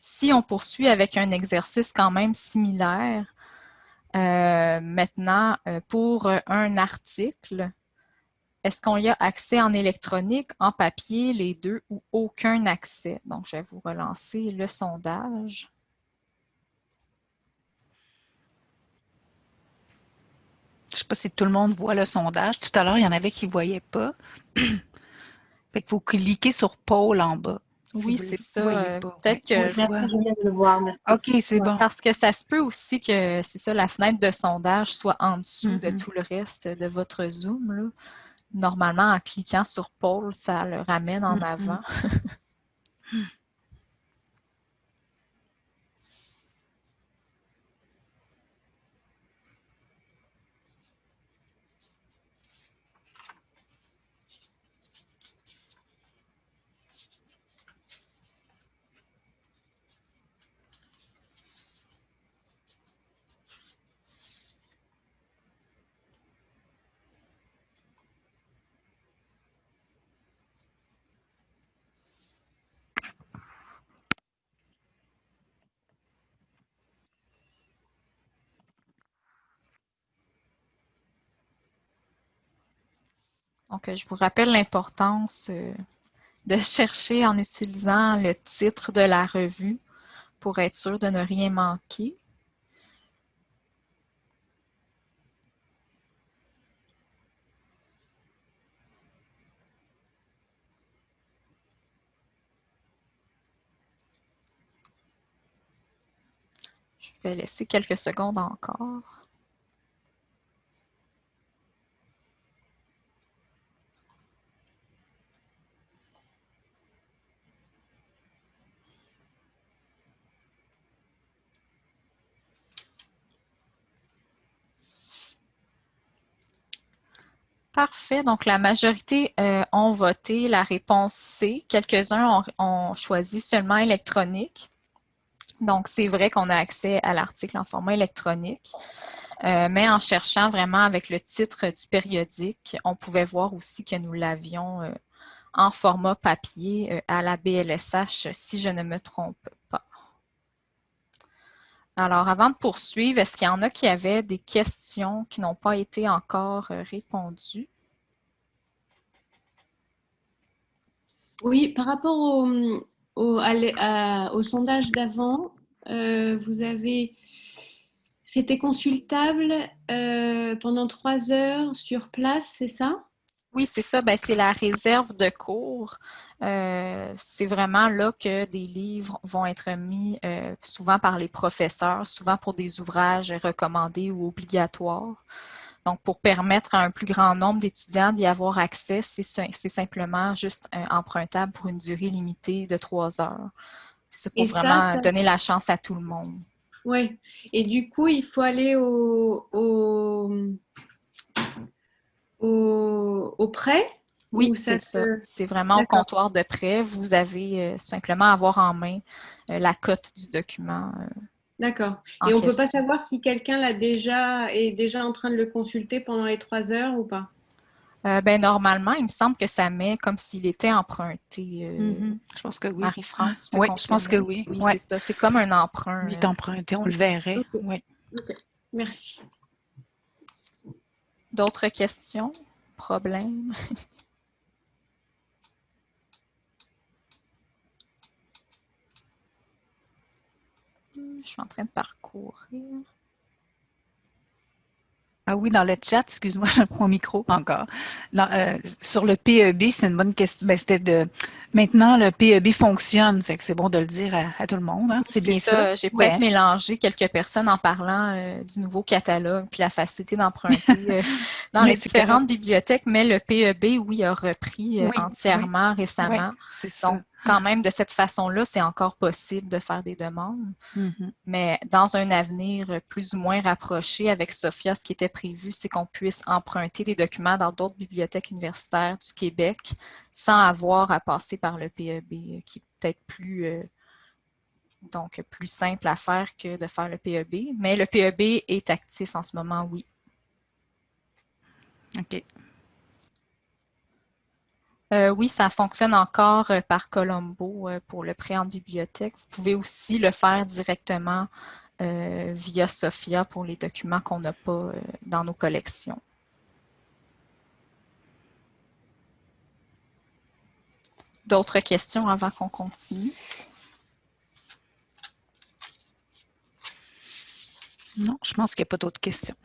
si on poursuit avec un exercice quand même similaire, euh, maintenant, euh, pour un article, est-ce qu'on y a accès en électronique, en papier, les deux ou aucun accès? Donc, je vais vous relancer le sondage. Je ne sais pas si tout le monde voit le sondage. Tout à l'heure, il y en avait qui ne voyaient pas. [CLEARS THROAT] Fait qu'il faut cliquer sur Pôle en bas. Oui, c'est ça. Euh, peut-être que. je viens de le voir. OK, c'est bon. Parce que ça se peut aussi que, c'est ça, la fenêtre de sondage soit en dessous de Mm-hmm. tout le reste de votre Zoom. Là. Normalement, en cliquant sur Pôle, ça le ramène en Mm-hmm. avant. [LAUGHS] Donc, je vous rappelle l'importance euh, de chercher en utilisant le titre de la revue pour être sûr de ne rien manquer. Je vais laisser quelques secondes encore. Parfait. Donc, la majorité euh, ont voté la réponse C. Quelques-uns ont, choisi seulement électronique. Donc, c'est vrai qu'on a accès à l'article en format électronique. Euh, mais en cherchant vraiment avec le titre du périodique, on pouvait voir aussi que nous l'avions euh, en format papier à la BLSH, si je ne me trompe pas. Alors, avant de poursuivre, est-ce qu'il y en a qui avaient des questions qui n'ont pas été encore euh, répondues? Oui, par rapport au, sondage d'avant, euh, vous avez... C'était consultable euh, pendant trois heures sur place, c'est ça? Oui, c'est ça. Ben, c'est la réserve de cours. Euh, c'est vraiment là que des livres vont être mis euh, souvent par les professeurs, souvent pour des ouvrages recommandés ou obligatoires. Donc, pour permettre à un plus grand nombre d'étudiants d'y avoir accès, c'est simplement juste empruntable pour une durée limitée de trois heures. C'est pour vraiment donner la chance à tout le monde. Oui. Et du coup, il faut aller au, au, prêt? Oui, c'est ça. C'est vraiment au comptoir de prêt. Vous avez euh, simplement à avoir en main euh, la cote du document. Euh, D'accord. Et on ne peut pas savoir si quelqu'un l'a déjà est déjà en train de le consulter pendant les trois heures ou pas? ben, normalement, il me semble que ça met comme s'il était emprunté. Mm-hmm. Je pense que oui. Marie-France. Oui, je pense que oui. C'est comme un emprunt. Il est emprunté, on le verrait. Oui. Merci. D'autres questions? Problèmes? [LAUGHS] Je suis en train de parcourir. Ah oui, dans le chat, excuse-moi, [LAUGHS] mon micro encore. Euh, sur le PEB, c'est une bonne question. Ben, c'était de maintenant le PEB fonctionne, fait que c'est bon de le dire à, tout le monde. Hein. C'est bien ça. J'ai peut-être mélangé quelques personnes en parlant euh, du nouveau catalogue puis la facilité d'emprunter [LAUGHS] euh, dans les différentes bibliothèques, mais le PEB, oui, a repris entièrement récemment. c'est ça quand même, de cette façon-là, c'est encore possible de faire des demandes. Mm-hmm. Mais dans un avenir plus ou moins rapproché avec Sophia, ce qui était prévu, c'est qu'on puisse emprunter des documents dans d'autres bibliothèques universitaires du Québec sans avoir à passer par le PEB, qui est peut-être plus, euh, donc, plus simple à faire que de faire le PEB. Mais le PEB est actif en ce moment, oui. OK. Euh, oui, ça fonctionne encore euh, par Colombo euh, pour le prêt en bibliothèque. Vous pouvez aussi le faire directement via Sophia pour les documents qu'on n'a pas dans nos collections. D'autres questions avant qu'on continue? Non, je pense qu'il n'y a pas d'autres questions.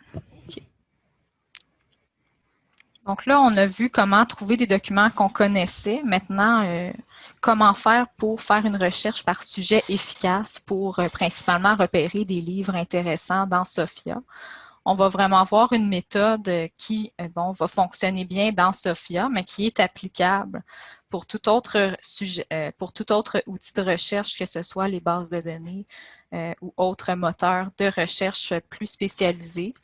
Donc là, on a vu comment trouver des documents qu'on connaissait. Maintenant, euh, comment faire pour faire une recherche par sujet efficace pour euh, principalement repérer des livres intéressants dans Sophia. On va vraiment avoir une méthode qui euh, bon, va fonctionner bien dans Sophia, mais qui est applicable pour tout autre sujet, pour tout autre outil de recherche, que ce soit les bases de données ou autres moteurs de recherche plus spécialisés.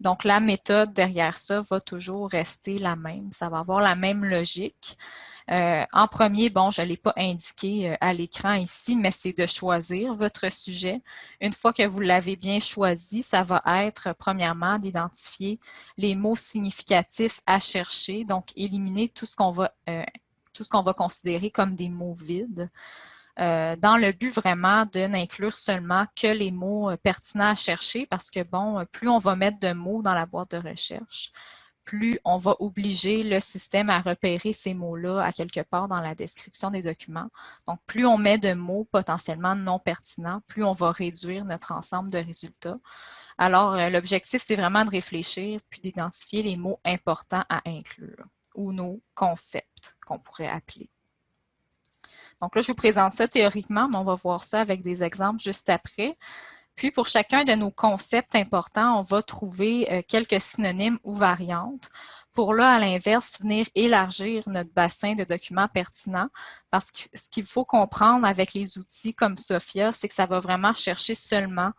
Donc, la méthode derrière ça va toujours rester la même. Ça va avoir la même logique. Euh, en premier, bon, je ne l'ai pas indiqué euh, à l'écran ici, mais c'est de choisir votre sujet. Une fois que vous l'avez bien choisi, ça va être, premièrement, d'identifier les mots significatifs à chercher, donc éliminer tout ce qu'on va, euh, tout ce qu'on va considérer comme des mots vides. Euh, dans le but vraiment de n'inclure seulement que les mots euh, pertinents à chercher parce que, bon, euh, plus on va mettre de mots dans la boîte de recherche, plus on va obliger le système à repérer ces mots-là à quelque part dans la description des documents. Donc, plus on met de mots potentiellement non pertinents, plus on va réduire notre ensemble de résultats. Alors, l'objectif, c'est vraiment de réfléchir puis d'identifier les mots importants à inclure ou nos concepts qu'on pourrait appeler. Donc là, je vous présente ça théoriquement, mais on va voir ça avec des exemples juste après. Puis, pour chacun de nos concepts importants, on va trouver euh, quelques synonymes ou variantes. Pour là, à l'inverse, venir élargir notre bassin de documents pertinents parce que ce qu'il faut comprendre avec les outils comme Sophia, c'est que ça va vraiment chercher seulement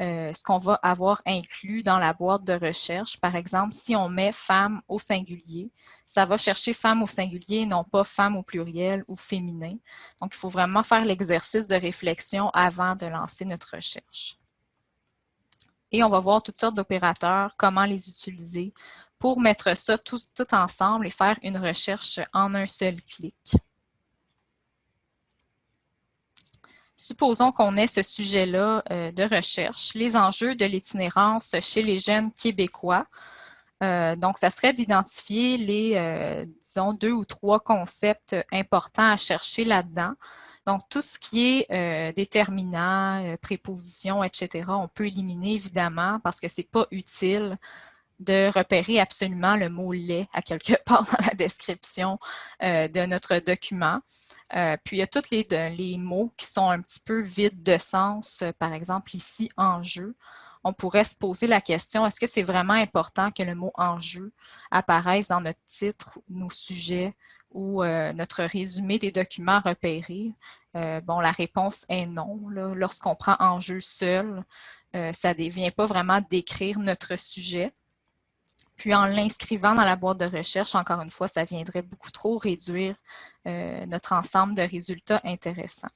euh, ce qu'on va avoir inclus dans la boîte de recherche. Par exemple, si on met femme au singulier, ça va chercher femme au singulier, non pas femme au pluriel ou féminin. Donc, il faut vraiment faire l'exercice de réflexion avant de lancer notre recherche. Et on va voir toutes sortes d'opérateurs, comment les utiliser pour mettre ça tout, tout ensemble et faire une recherche en un seul clic. Supposons qu'on ait ce sujet-là euh, de recherche, les enjeux de l'itinérance chez les jeunes québécois. Euh, donc, ça serait d'identifier les, euh, disons, deux ou trois concepts importants à chercher là-dedans. Donc, tout ce qui est déterminant, préposition, etc., on peut éliminer évidemment parce que ce n'est pas utile de repérer absolument le mot lait à quelque [LAUGHS] part dans la description euh, de notre document. Euh, puis il y a tous les, les, mots qui sont un petit peu vides de sens, par exemple ici, enjeu. on pourrait se poser la question, est-ce que c'est vraiment important que le mot enjeu apparaisse dans notre titre, nos sujets ou euh, notre résumé des documents repérés? Euh, bon, la réponse est non. Lorsqu'on prend enjeu seul, euh, ça ne devient pas vraiment décrire notre sujet. Puis en l'inscrivant dans la boîte de recherche, encore une fois, ça viendrait beaucoup trop réduire notre ensemble de résultats intéressants.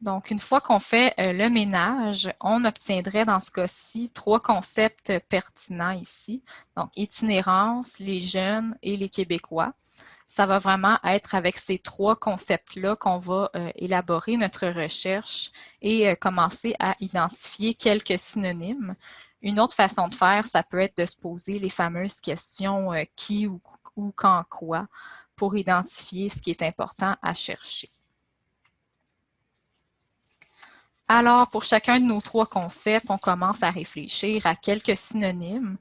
Donc, une fois qu'on fait euh, le ménage, on obtiendrait dans ce cas-ci trois concepts pertinents ici. Donc, itinérance, les jeunes et les Québécois. Ça va vraiment être avec ces trois concepts-là qu'on va euh, élaborer notre recherche et euh, commencer à identifier quelques synonymes. Une autre façon de faire, ça peut être de se poser les fameuses questions qui ou, ou quand quoi pour identifier ce qui est important à chercher. Alors, pour chacun de nos trois concepts, on commence à réfléchir à quelques synonymes.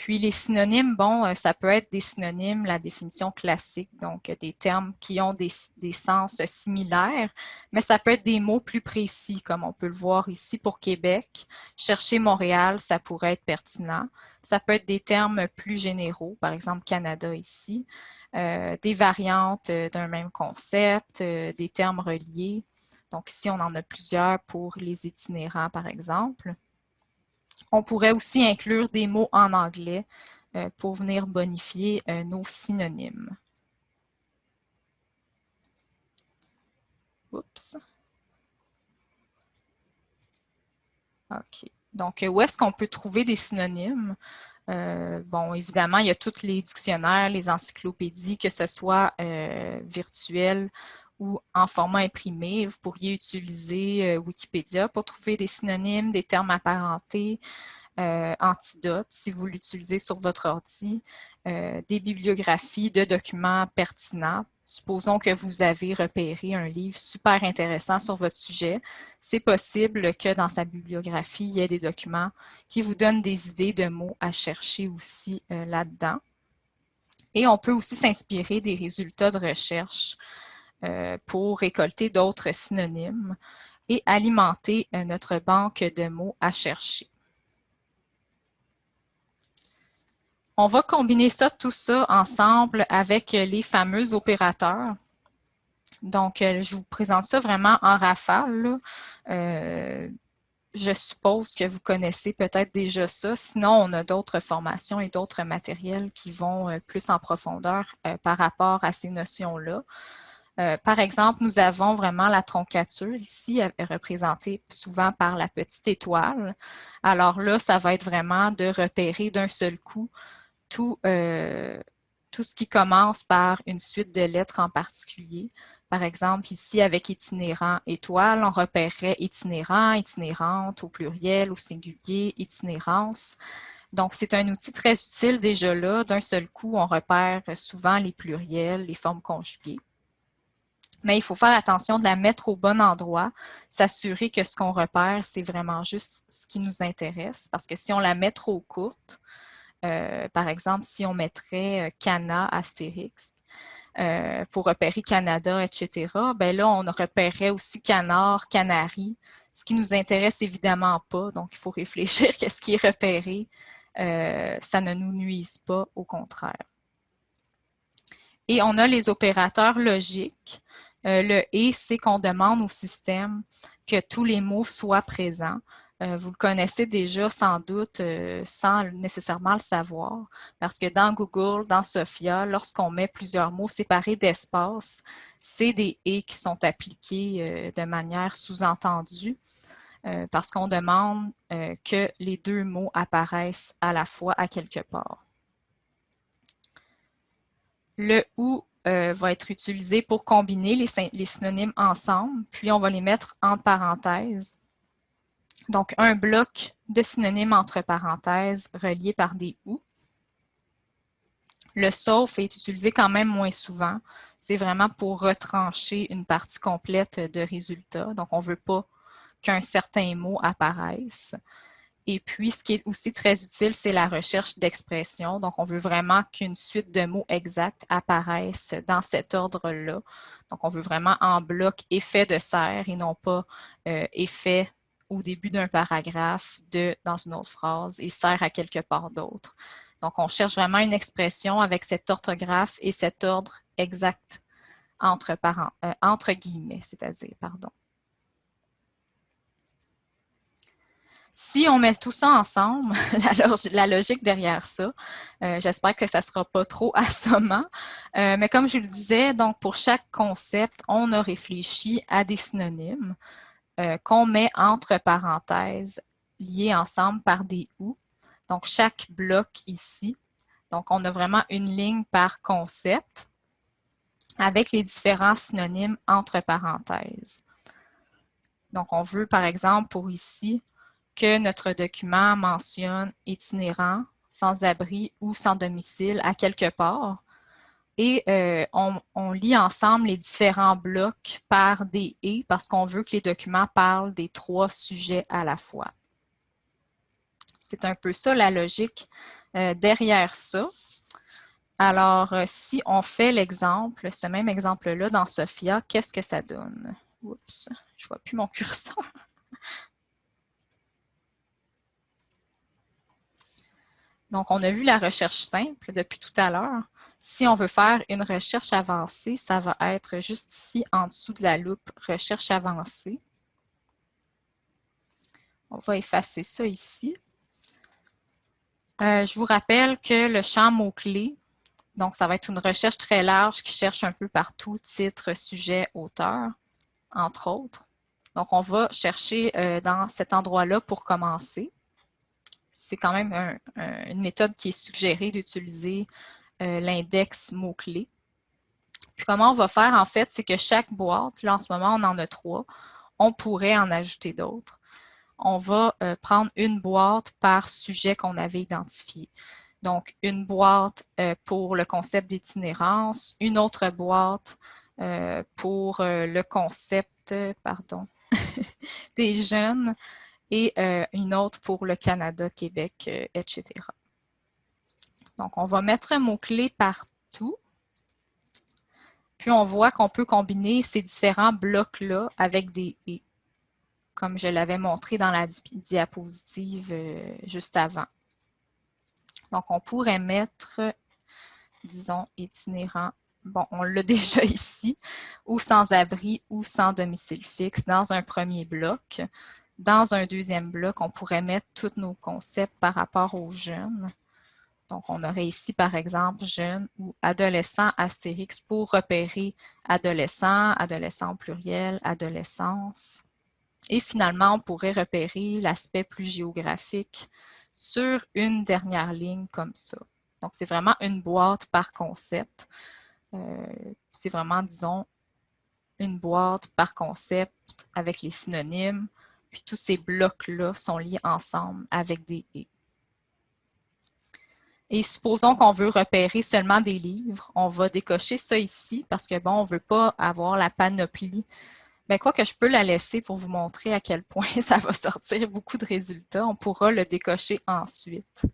Puis les synonymes, bon, euh, ça peut être des synonymes, la définition classique, donc des termes qui ont des, sens similaires, mais ça peut être des mots plus précis, comme on peut le voir ici pour Québec. Chercher Montréal, ça pourrait être pertinent. Ça peut être des termes plus généraux, par exemple Canada ici, euh, des variantes euh, d'un même concept, des termes reliés. Donc ici, on en a plusieurs pour les itinérants, par exemple. On pourrait aussi inclure des mots en anglais euh, pour venir bonifier euh, nos synonymes. Oups. OK. Donc, où est-ce qu'on peut trouver des synonymes? Euh, bon, évidemment, il y a tous les dictionnaires, les encyclopédies, que ce soit virtuels ou en format imprimé. Vous pourriez utiliser euh, Wikipédia pour trouver des synonymes, des termes apparentés, euh, antidotes si vous l'utilisez sur votre ordi, euh, des bibliographies de documents pertinents. Supposons que vous avez repéré un livre super intéressant sur votre sujet. C'est possible que dans sa bibliographie, il y ait des documents qui vous donnent des idées de mots à chercher aussi là-dedans. Et on peut aussi s'inspirer des résultats de recherche euh, pour récolter d'autres synonymes et alimenter euh, notre banque de mots à chercher. On va combiner ça, tout ça ensemble avec les fameux opérateurs. Donc, euh, je vous présente ça vraiment en rafale. je suppose que vous connaissez peut-être déjà ça. Sinon, on a d'autres formations et d'autres matériels qui vont plus en profondeur par rapport à ces notions-là. Euh, par exemple, nous avons vraiment la troncature ici, représentée souvent par la petite étoile. Alors là, ça va être vraiment de repérer d'un seul coup tout, euh, tout ce qui commence par une suite de lettres en particulier. Par exemple, ici, avec itinérant étoile, on repérerait itinérant, itinérante au pluriel, au singulier, itinérance. Donc, c'est un outil très utile déjà là. D'un seul coup, on repère souvent les pluriels, les formes conjuguées mais il faut faire attention de la mettre au bon endroit, s'assurer que ce qu'on repère, c'est vraiment juste ce qui nous intéresse, parce que si on la met trop courte, euh, par exemple, si on mettrait euh, Cana, Astérix, euh, pour repérer Canada, etc., ben là, on repérerait aussi Canard, Canari, ce qui nous intéresse évidemment pas, donc il faut réfléchir [LAUGHS] qu'est-ce qui est repéré, ça ne nous nuise pas, au contraire. Et on a les opérateurs logiques. Euh, le « et », c'est qu'on demande au système que tous les mots soient présents. Euh, vous le connaissez déjà sans doute euh, sans nécessairement le savoir, parce que dans Google, dans Sophia, lorsqu'on met plusieurs mots séparés d'espace, c'est des « et » qui sont appliqués de manière sous-entendue, parce qu'on demande que les deux mots apparaissent à la fois à quelque part. Le « ou » Euh, va être utilisé pour combiner les, synonymes ensemble, puis on va les mettre entre parenthèses. Donc, un bloc de synonymes entre parenthèses reliés par des « ou ». Le sauf est utilisé quand même moins souvent. C'est vraiment pour retrancher une partie complète de résultats. Donc, on ne veut pas qu'un certain mot apparaisse. Et puis, ce qui est aussi très utile, c'est la recherche d'expression. Donc, on veut vraiment qu'une suite de mots exacts apparaissent dans cet ordre-là. Donc, on veut vraiment en bloc effet de serre et non pas euh, effet au début d'un paragraphe de dans une autre phrase et sert à quelque part d'autre. Donc, on cherche vraiment une expression avec cette orthographe et cet ordre exact entre, euh, entre guillemets, c'est-à-dire, pardon. Si on met tout ça ensemble, [LAUGHS] la, logique derrière ça, euh, j'espère que ça ne sera pas trop [LAUGHS] assommant, euh, mais comme je le disais, donc pour chaque concept, on a réfléchi à des synonymes euh, qu'on met entre parenthèses liés ensemble par des « ou ». Donc, chaque bloc ici, donc on a vraiment une ligne par concept avec les différents synonymes entre parenthèses. Donc, on veut, par exemple, pour ici, que notre document mentionne itinérant, sans-abri ou sans domicile à quelque part. Et euh, on, lit ensemble les différents blocs par des « et » parce qu'on veut que les documents parlent des trois sujets à la fois. C'est un peu ça la logique euh, derrière ça. Alors, euh, si on fait l'exemple, ce même exemple-là dans Sophia, qu'est-ce que ça donne? Oups, je ne vois plus mon [LAUGHS] curseur. Donc, on a vu la recherche simple depuis tout à l'heure. Si on veut faire une recherche avancée, ça va être juste ici, en dessous de la loupe, recherche avancée. On va effacer ça ici. Euh, je vous rappelle que le champ mots-clés, donc ça va être une recherche très large qui cherche un peu partout, titre, sujet, auteur, entre autres. Donc, on va chercher euh, dans cet endroit-là pour commencer c'est quand même une méthode qui est suggérée d'utiliser euh, l'index mots-clés. Puis comment on va faire, en fait, c'est que chaque boîte, là en ce moment on en a trois, on pourrait en ajouter d'autres. On va euh, prendre une boîte par sujet qu'on avait identifié. Donc, une boîte euh, pour le concept d'itinérance, une autre boîte pour le concept, pardon, [LAUGHS] des jeunes, et euh, une autre pour le Canada, Québec, euh, etc. Donc, on va mettre un mot-clé partout. Puis, on voit qu'on peut combiner ces différents blocs-là avec des « et », comme je l'avais montré dans la diapositive euh, juste avant. Donc, on pourrait mettre, disons, itinérant bon, on l'a [LAUGHS] déjà ici, ou sans abri ou sans domicile fixe dans un premier bloc. Dans un deuxième bloc, on pourrait mettre tous nos concepts par rapport aux jeunes. Donc, on aurait ici, par exemple, jeunes ou adolescents astérix pour repérer adolescent, adolescent pluriel, adolescence. Et finalement, on pourrait repérer l'aspect plus géographique sur une dernière ligne comme ça. Donc, c'est vraiment une boîte par concept. Euh, c'est vraiment, disons, une boîte par concept avec les synonymes, puis tous ces blocs-là sont liés ensemble avec des « et ». Et supposons qu'on veut repérer seulement des livres, on va décocher ça ici parce que bon, on ne veut pas avoir la panoplie. Mais ben, quoi que je peux la laisser pour vous montrer à quel point [LAUGHS] ça va sortir beaucoup de résultats. On pourra le décocher ensuite.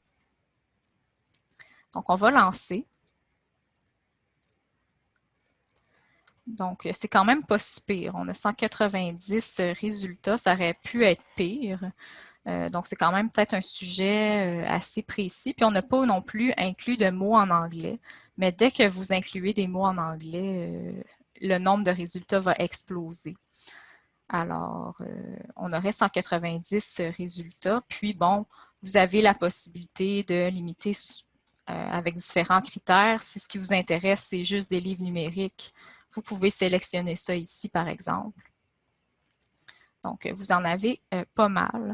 Donc, on va lancer. Donc, euh, c'est quand même pas si pire. On a 190 résultats, ça aurait pu être pire. Euh, donc, c'est quand même peut-être un sujet euh, assez précis. Puis, on n'a pas non plus inclus de mots en anglais. Mais dès que vous incluez des mots en anglais, le nombre de résultats va exploser. Alors, on aurait 190 résultats. Puis, bon, vous avez la possibilité de limiter avec différents critères. Si ce qui vous intéresse, c'est juste des livres numériques, vous pouvez sélectionner ça ici, par exemple. Donc, vous en avez euh, pas mal.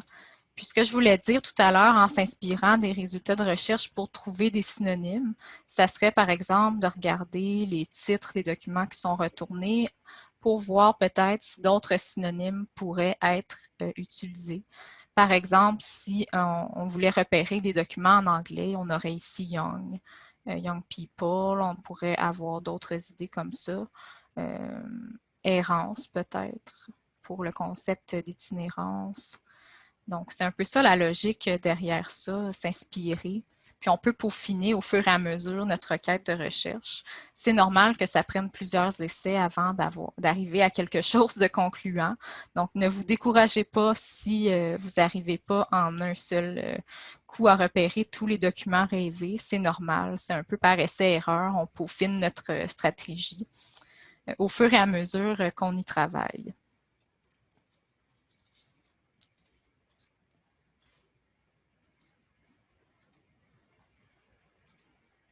Puis ce que je voulais dire tout à l'heure en s'inspirant des résultats de recherche pour trouver des synonymes, ça serait par exemple de regarder les titres des documents qui sont retournés pour voir peut-être si d'autres synonymes pourraient être euh, utilisés. Par exemple, si on, voulait repérer des documents en anglais, on aurait ici Young. Euh, young people, on pourrait avoir d'autres idées comme ça. Euh, errance peut-être pour le concept d'itinérance. Donc, c'est un peu ça la logique derrière ça, s'inspirer. puis on peut peaufiner au fur et à mesure notre requête de recherche. C'est normal que ça prenne plusieurs essais avant d'arriver à quelque [LAUGHS] chose de concluant. Donc, ne vous découragez pas si euh, vous n'arrivez pas en un seul à repérer tous les documents rêvés. C'est normal, c'est un peu par essai-erreur, on peaufine notre stratégie au fur et à mesure qu'on y travaille.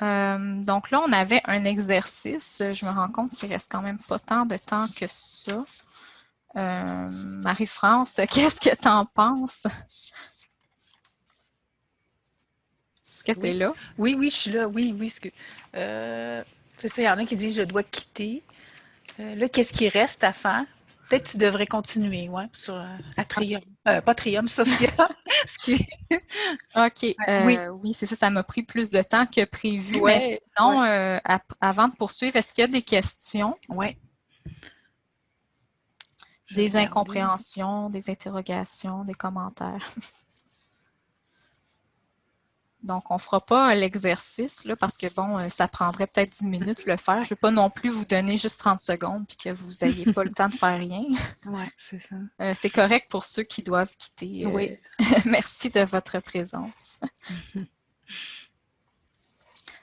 Euh, donc là, on avait un exercice. Je me rends compte qu'il reste quand même pas tant de temps que ça. Euh, Marie-France, [LAUGHS] qu'est-ce que tu en penses? Est-ce que tu es là? Oui, oui, je suis là. Oui, oui. Euh, c'est ça, il y en a qui disent je dois quitter. là, qu'est-ce qui reste à faire? Peut-être que tu devrais continuer, ouais, sur, à Trium. pas Trium, Sophia. [LAUGHS] OK. Euh, oui, c'est ça. Ça m'a pris plus de temps que prévu. mais sinon, euh, avant de poursuivre, est-ce qu'il y a des questions? Oui. Des incompréhensions, des interrogations, des commentaires? [LAUGHS] Donc, on ne fera pas l'exercice parce que, bon, euh, ça prendrait peut-être 10 minutes le faire. Je ne vais pas non plus vous donner juste 30 secondes et que vous n'ayez pas le [LAUGHS] temps de faire rien. Oui, c'est ça. Euh, c'est correct pour ceux qui doivent quitter. Euh, oui. [LAUGHS] merci de votre présence. [LAUGHS]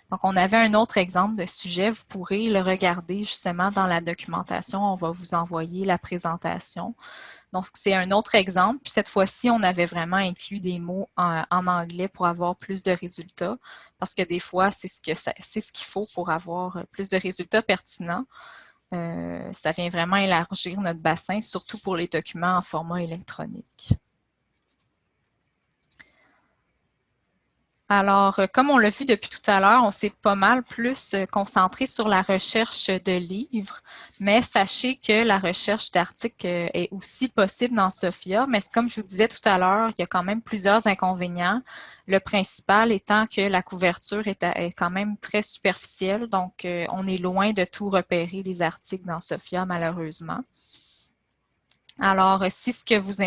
Donc, on avait un autre exemple de sujet. Vous pourrez le regarder justement dans la documentation. On va vous envoyer la présentation. Donc, c'est un autre exemple. Puis cette fois-ci, on avait vraiment inclus des mots en, anglais pour avoir plus de résultats, parce que des fois, c'est ce qu'il faut pour avoir plus de résultats pertinents. Euh, ça vient vraiment élargir notre bassin, surtout pour les documents en format électronique. Alors, euh, comme on l'a vu depuis tout à l'heure, on s'est pas mal plus euh, concentré sur la recherche de livres, mais sachez que la recherche d'articles euh, est aussi possible dans SOFIA, mais comme je vous disais tout à l'heure, il y a quand même plusieurs inconvénients. Le principal étant que la couverture est, quand même très superficielle, donc on est loin de tout repérer les articles dans SOFIA, malheureusement. Alors, si ce, qui vous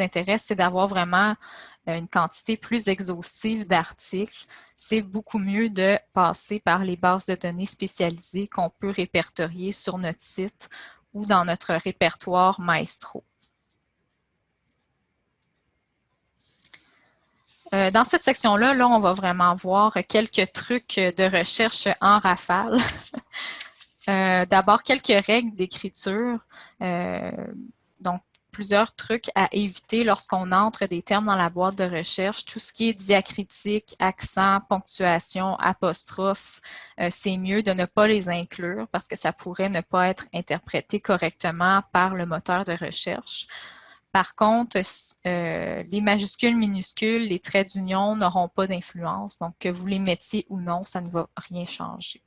intéresse, c'est d'avoir vraiment euh, une quantité plus exhaustive d'articles, c'est beaucoup mieux de passer par les bases de données spécialisées qu'on peut répertorier sur notre site ou dans notre répertoire Maestro. Euh, dans cette section-là, là, on va vraiment voir quelques trucs de recherche en rafale. [LAUGHS] Euh, d'abord, quelques règles d'écriture donc, plusieurs trucs à éviter lorsqu'on entre des termes dans la boîte de recherche. Tout ce qui est diacritique, accent, ponctuation, apostrophe, euh, c'est mieux de ne pas les inclure parce que ça pourrait ne pas être interprété correctement par le moteur de recherche. Par contre, euh, les majuscules, minuscules, les traits d'union n'auront pas d'influence. Donc, que vous les mettiez ou non, ça ne va rien changer.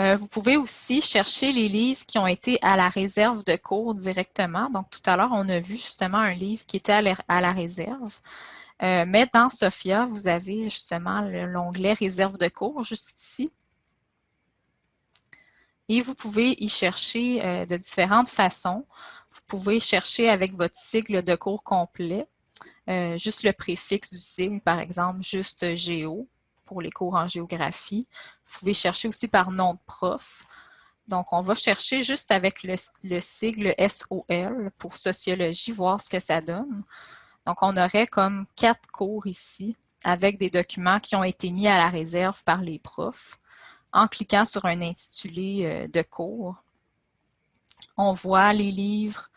Euh, vous pouvez aussi chercher les livres qui ont été à la réserve de cours directement. Donc, tout à l'heure, on a vu justement un livre qui était à la, réserve. Euh, mais dans SOFIA, vous avez justement l'onglet réserve de cours juste ici. Et vous pouvez y chercher euh, de différentes façons. Vous pouvez chercher avec votre sigle de cours complet, juste le préfixe du sigle, par exemple, juste Géo pour les cours en géographie. Vous pouvez chercher aussi par nom de prof. Donc, on va chercher juste avec le, sigle SOL pour sociologie, voir ce que ça donne. Donc, on aurait comme quatre cours ici avec des documents qui ont été mis à la réserve par les profs. En cliquant sur un intitulé euh, de cours, on voit les livres,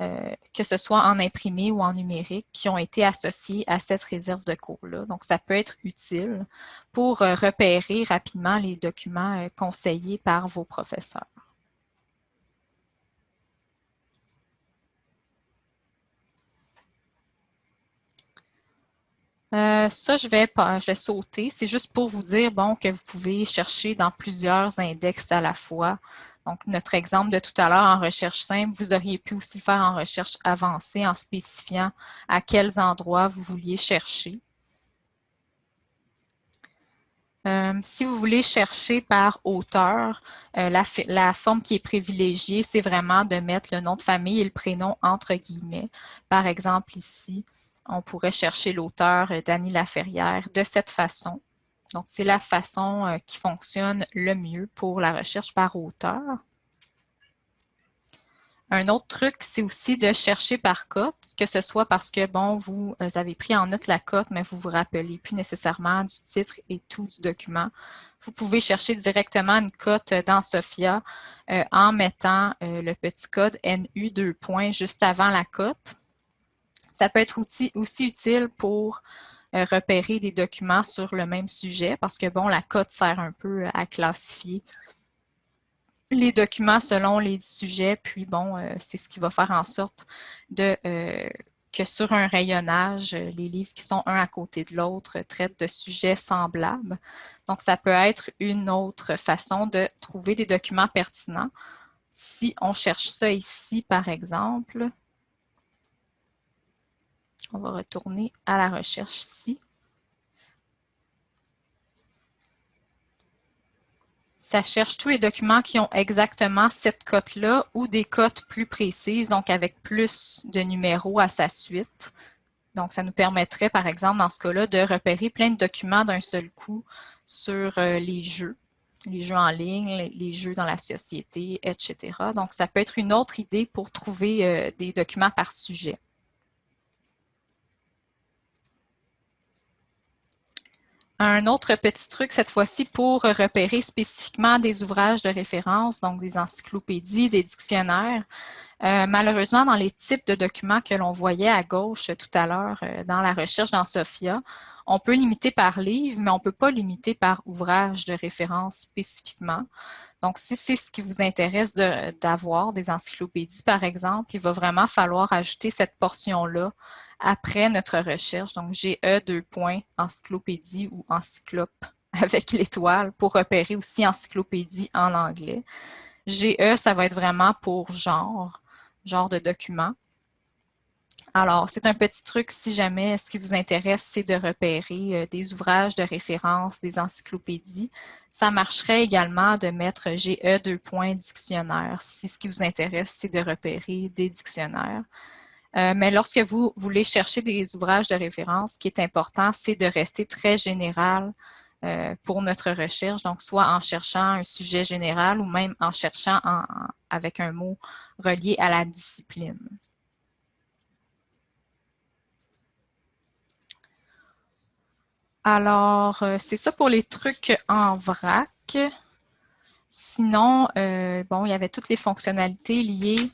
euh, que ce soit en imprimé ou en numérique, qui ont été associés à cette réserve de cours-là. Donc, ça peut être utile pour euh, repérer rapidement les documents euh, conseillés par vos professeurs. ça, je vais, je vais sauter. C'est juste pour vous dire bon, que vous pouvez chercher dans plusieurs index à la fois donc, notre exemple de tout à l'heure en recherche simple, vous auriez pu aussi le faire en recherche avancée en spécifiant à quels endroits vous vouliez chercher. Euh, si vous voulez chercher par auteur, euh, la, forme qui est privilégiée, c'est vraiment de mettre le nom de famille et le prénom entre guillemets. Par exemple, ici, on pourrait chercher l'auteur d'Annie Laferrière de cette façon. Donc, c'est la façon qui fonctionne le mieux pour la recherche par auteur. Un autre truc, c'est aussi de chercher par cote, que ce soit parce que, bon, vous euh, avez pris en note la cote, mais vous vous rappelez plus nécessairement du titre et tout du document. Vous pouvez chercher directement une cote dans SOFIA euh, en mettant euh, le petit code NU 2 points juste avant la cote. Ça peut être aussi utile pour repérer des documents sur le même sujet parce que, bon, la cote sert un peu à classifier les documents selon les sujets, puis bon, euh, c'est ce qui va faire en sorte euh, que sur un rayonnage, euh, les livres qui sont un à côté de l'autre traitent de sujets semblables. Donc, ça peut être une autre façon de trouver des documents pertinents. Si on cherche ça ici, par exemple, on va retourner à la recherche ici. ça cherche tous les documents qui ont exactement cette cote-là ou des cotes plus précises, donc avec plus de numéros à sa suite. Donc, ça nous permettrait, par exemple, dans ce cas-là, de repérer plein de documents d'un seul coup sur euh, les jeux, les jeux en ligne, les jeux dans la société, etc. Donc, ça peut être une autre idée pour trouver euh, des documents par sujet. Un autre petit truc, cette fois-ci, pour repérer spécifiquement des ouvrages de référence, donc des encyclopédies, des dictionnaires. Euh, malheureusement, dans les types de documents que l'on voyait à gauche tout à l'heure euh, dans la recherche dans SOFIA, on peut limiter par livre, mais on ne peut pas limiter par ouvrage de référence spécifiquement. Donc, si c'est ce qui vous intéresse d'avoir, des encyclopédies par exemple, il va vraiment falloir ajouter cette portion-là après notre recherche. Donc, GE deux points, encyclopédie ou encyclope [LAUGHS] avec l'étoile pour repérer aussi encyclopédie en anglais. GE, ça va être vraiment pour genre, genre de document. Alors, c'est un petit truc si jamais ce qui vous intéresse, c'est de repérer euh, des ouvrages de référence, des encyclopédies. Ça marcherait également de mettre GE deux points dictionnaire si ce qui vous intéresse, c'est de repérer des dictionnaires. Euh, mais lorsque vous voulez chercher des ouvrages de référence, ce qui est important, c'est de rester très général euh, pour notre recherche, donc soit en cherchant un sujet général ou même en cherchant avec un mot relié à la discipline. Alors, euh, c'est ça pour les trucs en vrac. Sinon, bon, il y avait toutes les fonctionnalités liées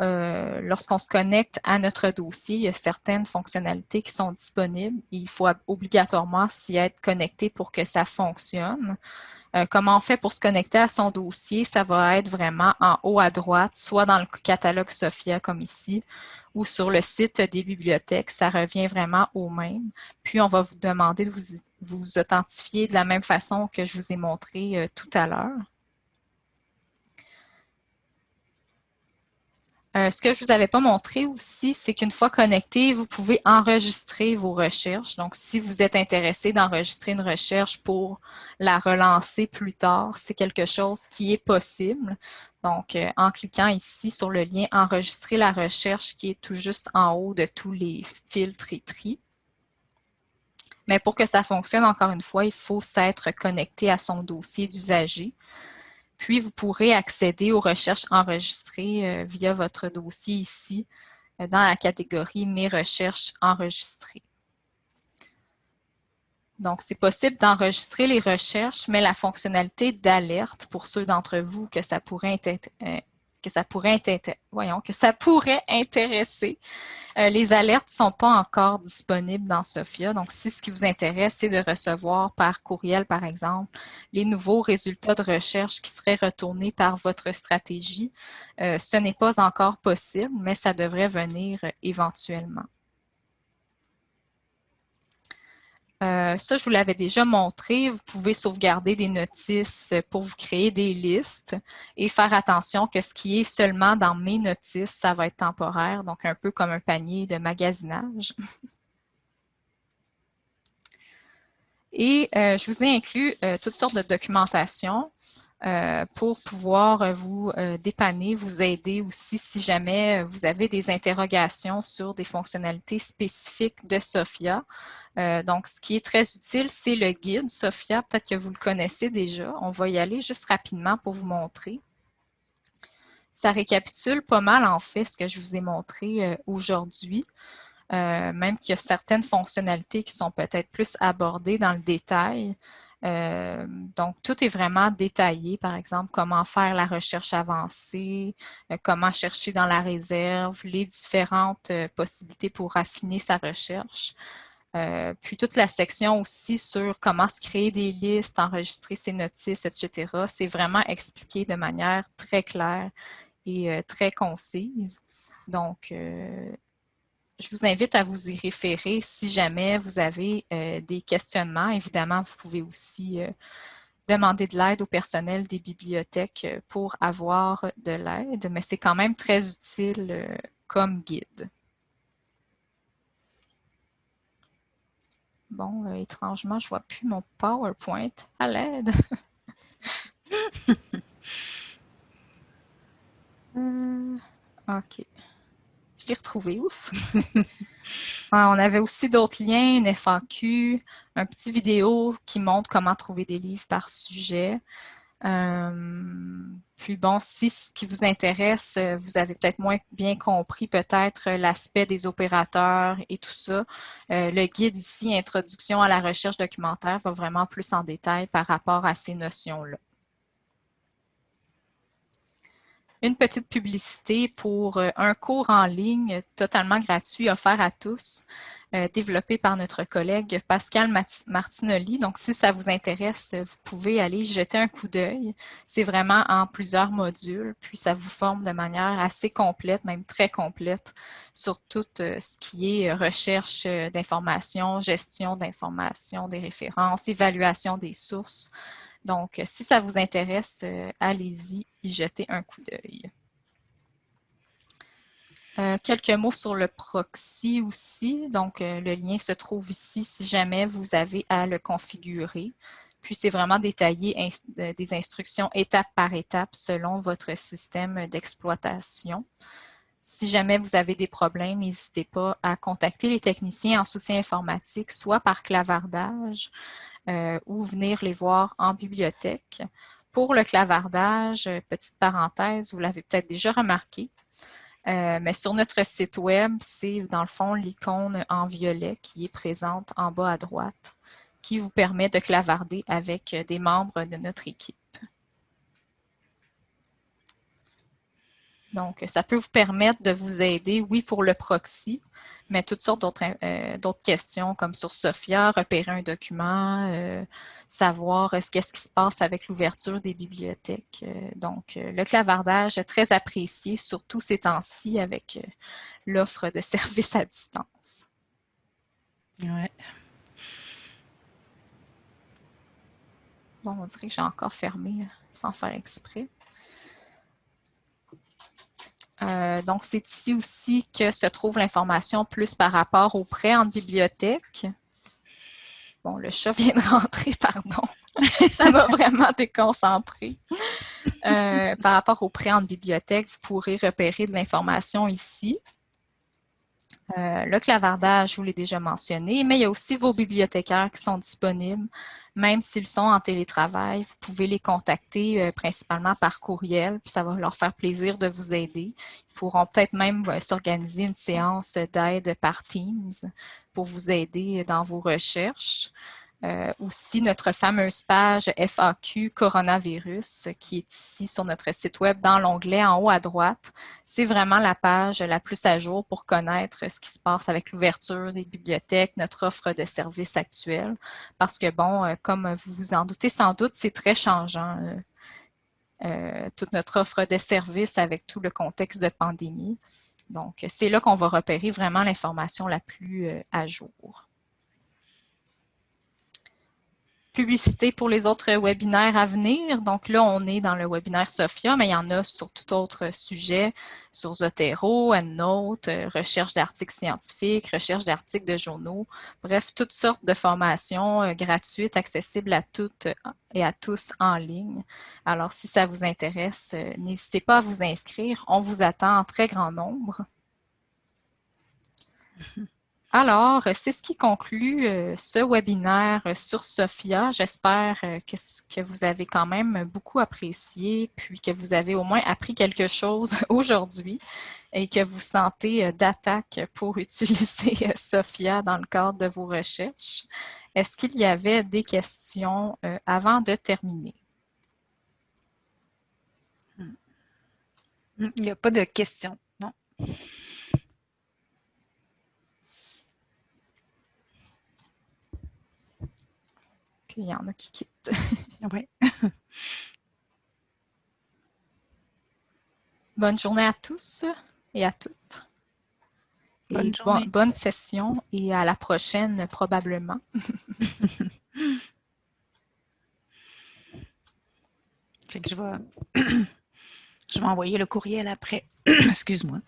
euh, lorsqu'on se connecte à notre dossier, il y a certaines fonctionnalités qui sont disponibles. Il faut obligatoirement s'y être connecté pour que ça fonctionne. Euh, comment on fait pour se connecter à son dossier? Ça va être vraiment en haut à droite, soit dans le catalogue SOFIA comme ici, ou sur le site des bibliothèques. Ça revient vraiment au même. Puis, on va vous demander de vous, vous authentifier de la même façon que je vous ai montré euh, tout à l'heure. Euh, ce que je ne vous avais pas montré aussi, c'est qu'une fois connecté, vous pouvez enregistrer vos recherches. Donc, si vous êtes intéressé d'enregistrer une recherche pour la relancer plus tard, c'est quelque chose qui est possible. Donc, euh, en cliquant ici sur le lien « Enregistrer la recherche » qui est tout juste en haut de tous les filtres et tri. Mais pour que ça fonctionne, encore une fois, il faut s'être connecté à son dossier d'usager. Puis, vous pourrez accéder aux recherches enregistrées euh, via votre dossier ici, euh, dans la catégorie « Mes recherches enregistrées ». Donc, c'est possible d'enregistrer les recherches, mais la fonctionnalité d'alerte, pour ceux d'entre vous que ça pourrait être, euh, que ça pourrait, intéresser. Euh, les alertes ne sont pas encore disponibles dans SOFIA. Donc, si ce qui vous intéresse, c'est de recevoir par courriel, par exemple, les nouveaux résultats de recherche qui seraient retournés par votre stratégie, euh, ce n'est pas encore possible, mais ça devrait venir éventuellement. Euh, ça, je vous l'avais déjà montré. Vous pouvez sauvegarder des notices pour vous créer des listes et faire attention que ce qui est seulement dans mes notices, ça va être temporaire, donc un peu comme un panier de magasinage. [LAUGHS] Et euh, je vous ai inclus euh, toutes sortes de documentation. Euh, pour pouvoir vous dépanner, vous aider aussi si jamais vous avez des interrogations sur des fonctionnalités spécifiques de SOFIA. donc, ce qui est très utile, c'est le guide SOFIA. Peut-être que vous le connaissez déjà. On va y aller juste rapidement pour vous montrer. Ça récapitule pas mal, en fait, ce que je vous ai montré aujourd'hui. Euh, même qu'il y a certaines fonctionnalités qui sont peut-être plus abordées dans le détail. Euh, donc, tout est vraiment détaillé, par exemple, comment faire la recherche avancée, euh, comment chercher dans la réserve, les différentes possibilités pour affiner sa recherche. puis toute la section aussi sur comment se créer des listes, enregistrer ses notices, etc. C'est vraiment expliqué de manière très claire et très concise. Donc, je vous invite à vous y référer si jamais vous avez euh, des questionnements. Évidemment, vous pouvez aussi euh, demander de l'aide au personnel des bibliothèques euh, pour avoir de l'aide, mais c'est quand même très utile comme guide. Bon, étrangement, je ne vois plus mon PowerPoint. À l'aide! [LAUGHS] OK ouf! [LAUGHS] on avait aussi d'autres liens, une FAQ, un petit vidéo qui montre comment trouver des livres par sujet. Euh, puis bon, si ce qui vous intéresse, euh, vous avez peut-être moins bien compris peut-être l'aspect des opérateurs et tout ça, euh, le guide ici, Introduction à la recherche documentaire, va vraiment plus en détail par rapport à ces notions-là une petite publicité pour euh, un cours en ligne totalement gratuit offert à tous, euh, développé par notre collègue Pascal Martinoli. Donc, si ça vous intéresse, vous pouvez aller jeter un coup d'œil. C'est vraiment en plusieurs modules, puis ça vous forme de manière assez complète, même très complète, sur tout euh, ce qui est recherche d'informations, gestion d'informations, des références, évaluation des sources, donc, si ça vous intéresse, euh, allez-y y jeter un coup d'œil. Euh, quelques mots sur le proxy aussi. Donc, euh, le lien se trouve ici si jamais vous avez à le configurer. Puis, c'est vraiment détaillé des instructions étape par étape selon votre système d'exploitation. Si jamais vous avez des problèmes, n'hésitez pas à contacter les techniciens en soutien informatique, soit par clavardage, euh, ou venir les voir en bibliothèque. Pour le clavardage, petite parenthèse, vous l'avez peut-être déjà remarqué, euh, mais sur notre site web, c'est dans le fond l'icône en violet qui est présente en bas à droite, qui vous permet de clavarder avec des membres de notre équipe. Donc, ça peut vous permettre de vous aider, oui, pour le proxy, mais toutes sortes d'autres euh, questions comme sur SOFIA, repérer un document, euh, savoir ce qu'est-ce qui se passe avec l'ouverture des bibliothèques. Euh, donc, le clavardage est très apprécié, surtout ces temps-ci avec l'offre de [LAUGHS] services à distance. Ouais. Bon, on dirait que j'ai encore fermé sans faire exprès. Euh, donc, c'est ici aussi que se trouve l'information plus par rapport aux prêts en bibliothèque. Bon, le chat vient de rentrer, [LAUGHS] pardon. Ça m'a vraiment déconcentré. Euh, par rapport aux prêts en bibliothèque, vous pourrez repérer de l'information ici. Euh, le clavardage, je vous l'ai déjà mentionné, mais il y a aussi vos bibliothécaires qui sont disponibles, même s'ils sont en télétravail. Vous pouvez les contacter euh, principalement par courriel, puis ça va leur faire plaisir de vous aider. Ils pourront peut-être même euh, s'organiser une séance d'aide par Teams pour vous aider dans vos recherches. Euh, aussi notre fameuse page FAQ coronavirus qui est ici sur notre site web dans l'onglet en haut à droite. C'est vraiment la page la plus à jour pour connaître ce qui se passe avec l'ouverture des bibliothèques, notre offre de services actuelle. Parce que bon, euh, comme vous vous en doutez sans doute, c'est très changeant. Euh, toute notre offre de services avec tout le contexte de pandémie. Donc, c'est là qu'on va repérer vraiment l'information la plus à jour. Publicité pour les autres webinaires à venir. Donc là, on est dans le webinaire Sophia, mais il y en a sur tout autre sujet, sur Zotero, EndNote, euh, recherche d'articles scientifiques, recherche d'articles de journaux. Bref, toutes sortes de formations euh, gratuites, accessibles à toutes et à tous en ligne. Alors, si ça vous intéresse, n'hésitez pas à vous inscrire. On vous attend en très grand nombre. [LAUGHS] Alors, c'est ce qui conclut euh, ce webinaire sur Sophia. J'espère euh, que, vous avez quand même beaucoup apprécié, puis que vous avez au moins appris quelque chose [LAUGHS] aujourd'hui et que vous sentez euh, d'attaque pour [LAUGHS] utiliser Sophia dans le cadre de vos recherches. Est-ce qu'il y avait des questions avant de terminer? Hmm. Il n'y a pas de questions, non? Il y en a qui quittent. [LAUGHS] oui. [LAUGHS] bonne journée à tous et à toutes. Bonne, et bonne session et à la prochaine probablement. [LAUGHS] fait que je vais, [CLEARS THROAT] je vais envoyer le courriel après. [CLEARS THROAT] Excuse-moi.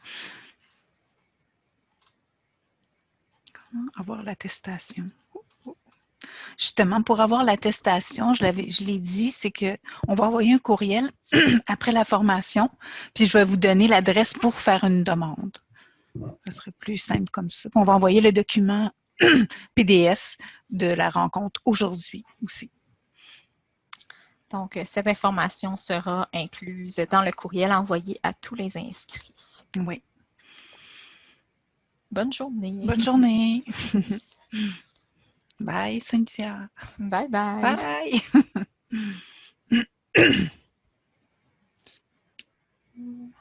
Comment avoir l'attestation? Justement, pour avoir l'attestation, je l'ai dit, c'est qu'on va envoyer un courriel [CLEARS THROAT] après la formation, puis je vais vous donner l'adresse pour faire une demande. Ce serait plus simple comme ça. On va envoyer le document [CLEARS THROAT] PDF de la rencontre aujourd'hui aussi. Donc, euh, cette information sera incluse dans le courriel envoyé à tous les inscrits. Oui. Bonne journée. Bonne journée. [LAUGHS] Bye, Cynthia. Bye, bye. Bye. [LAUGHS]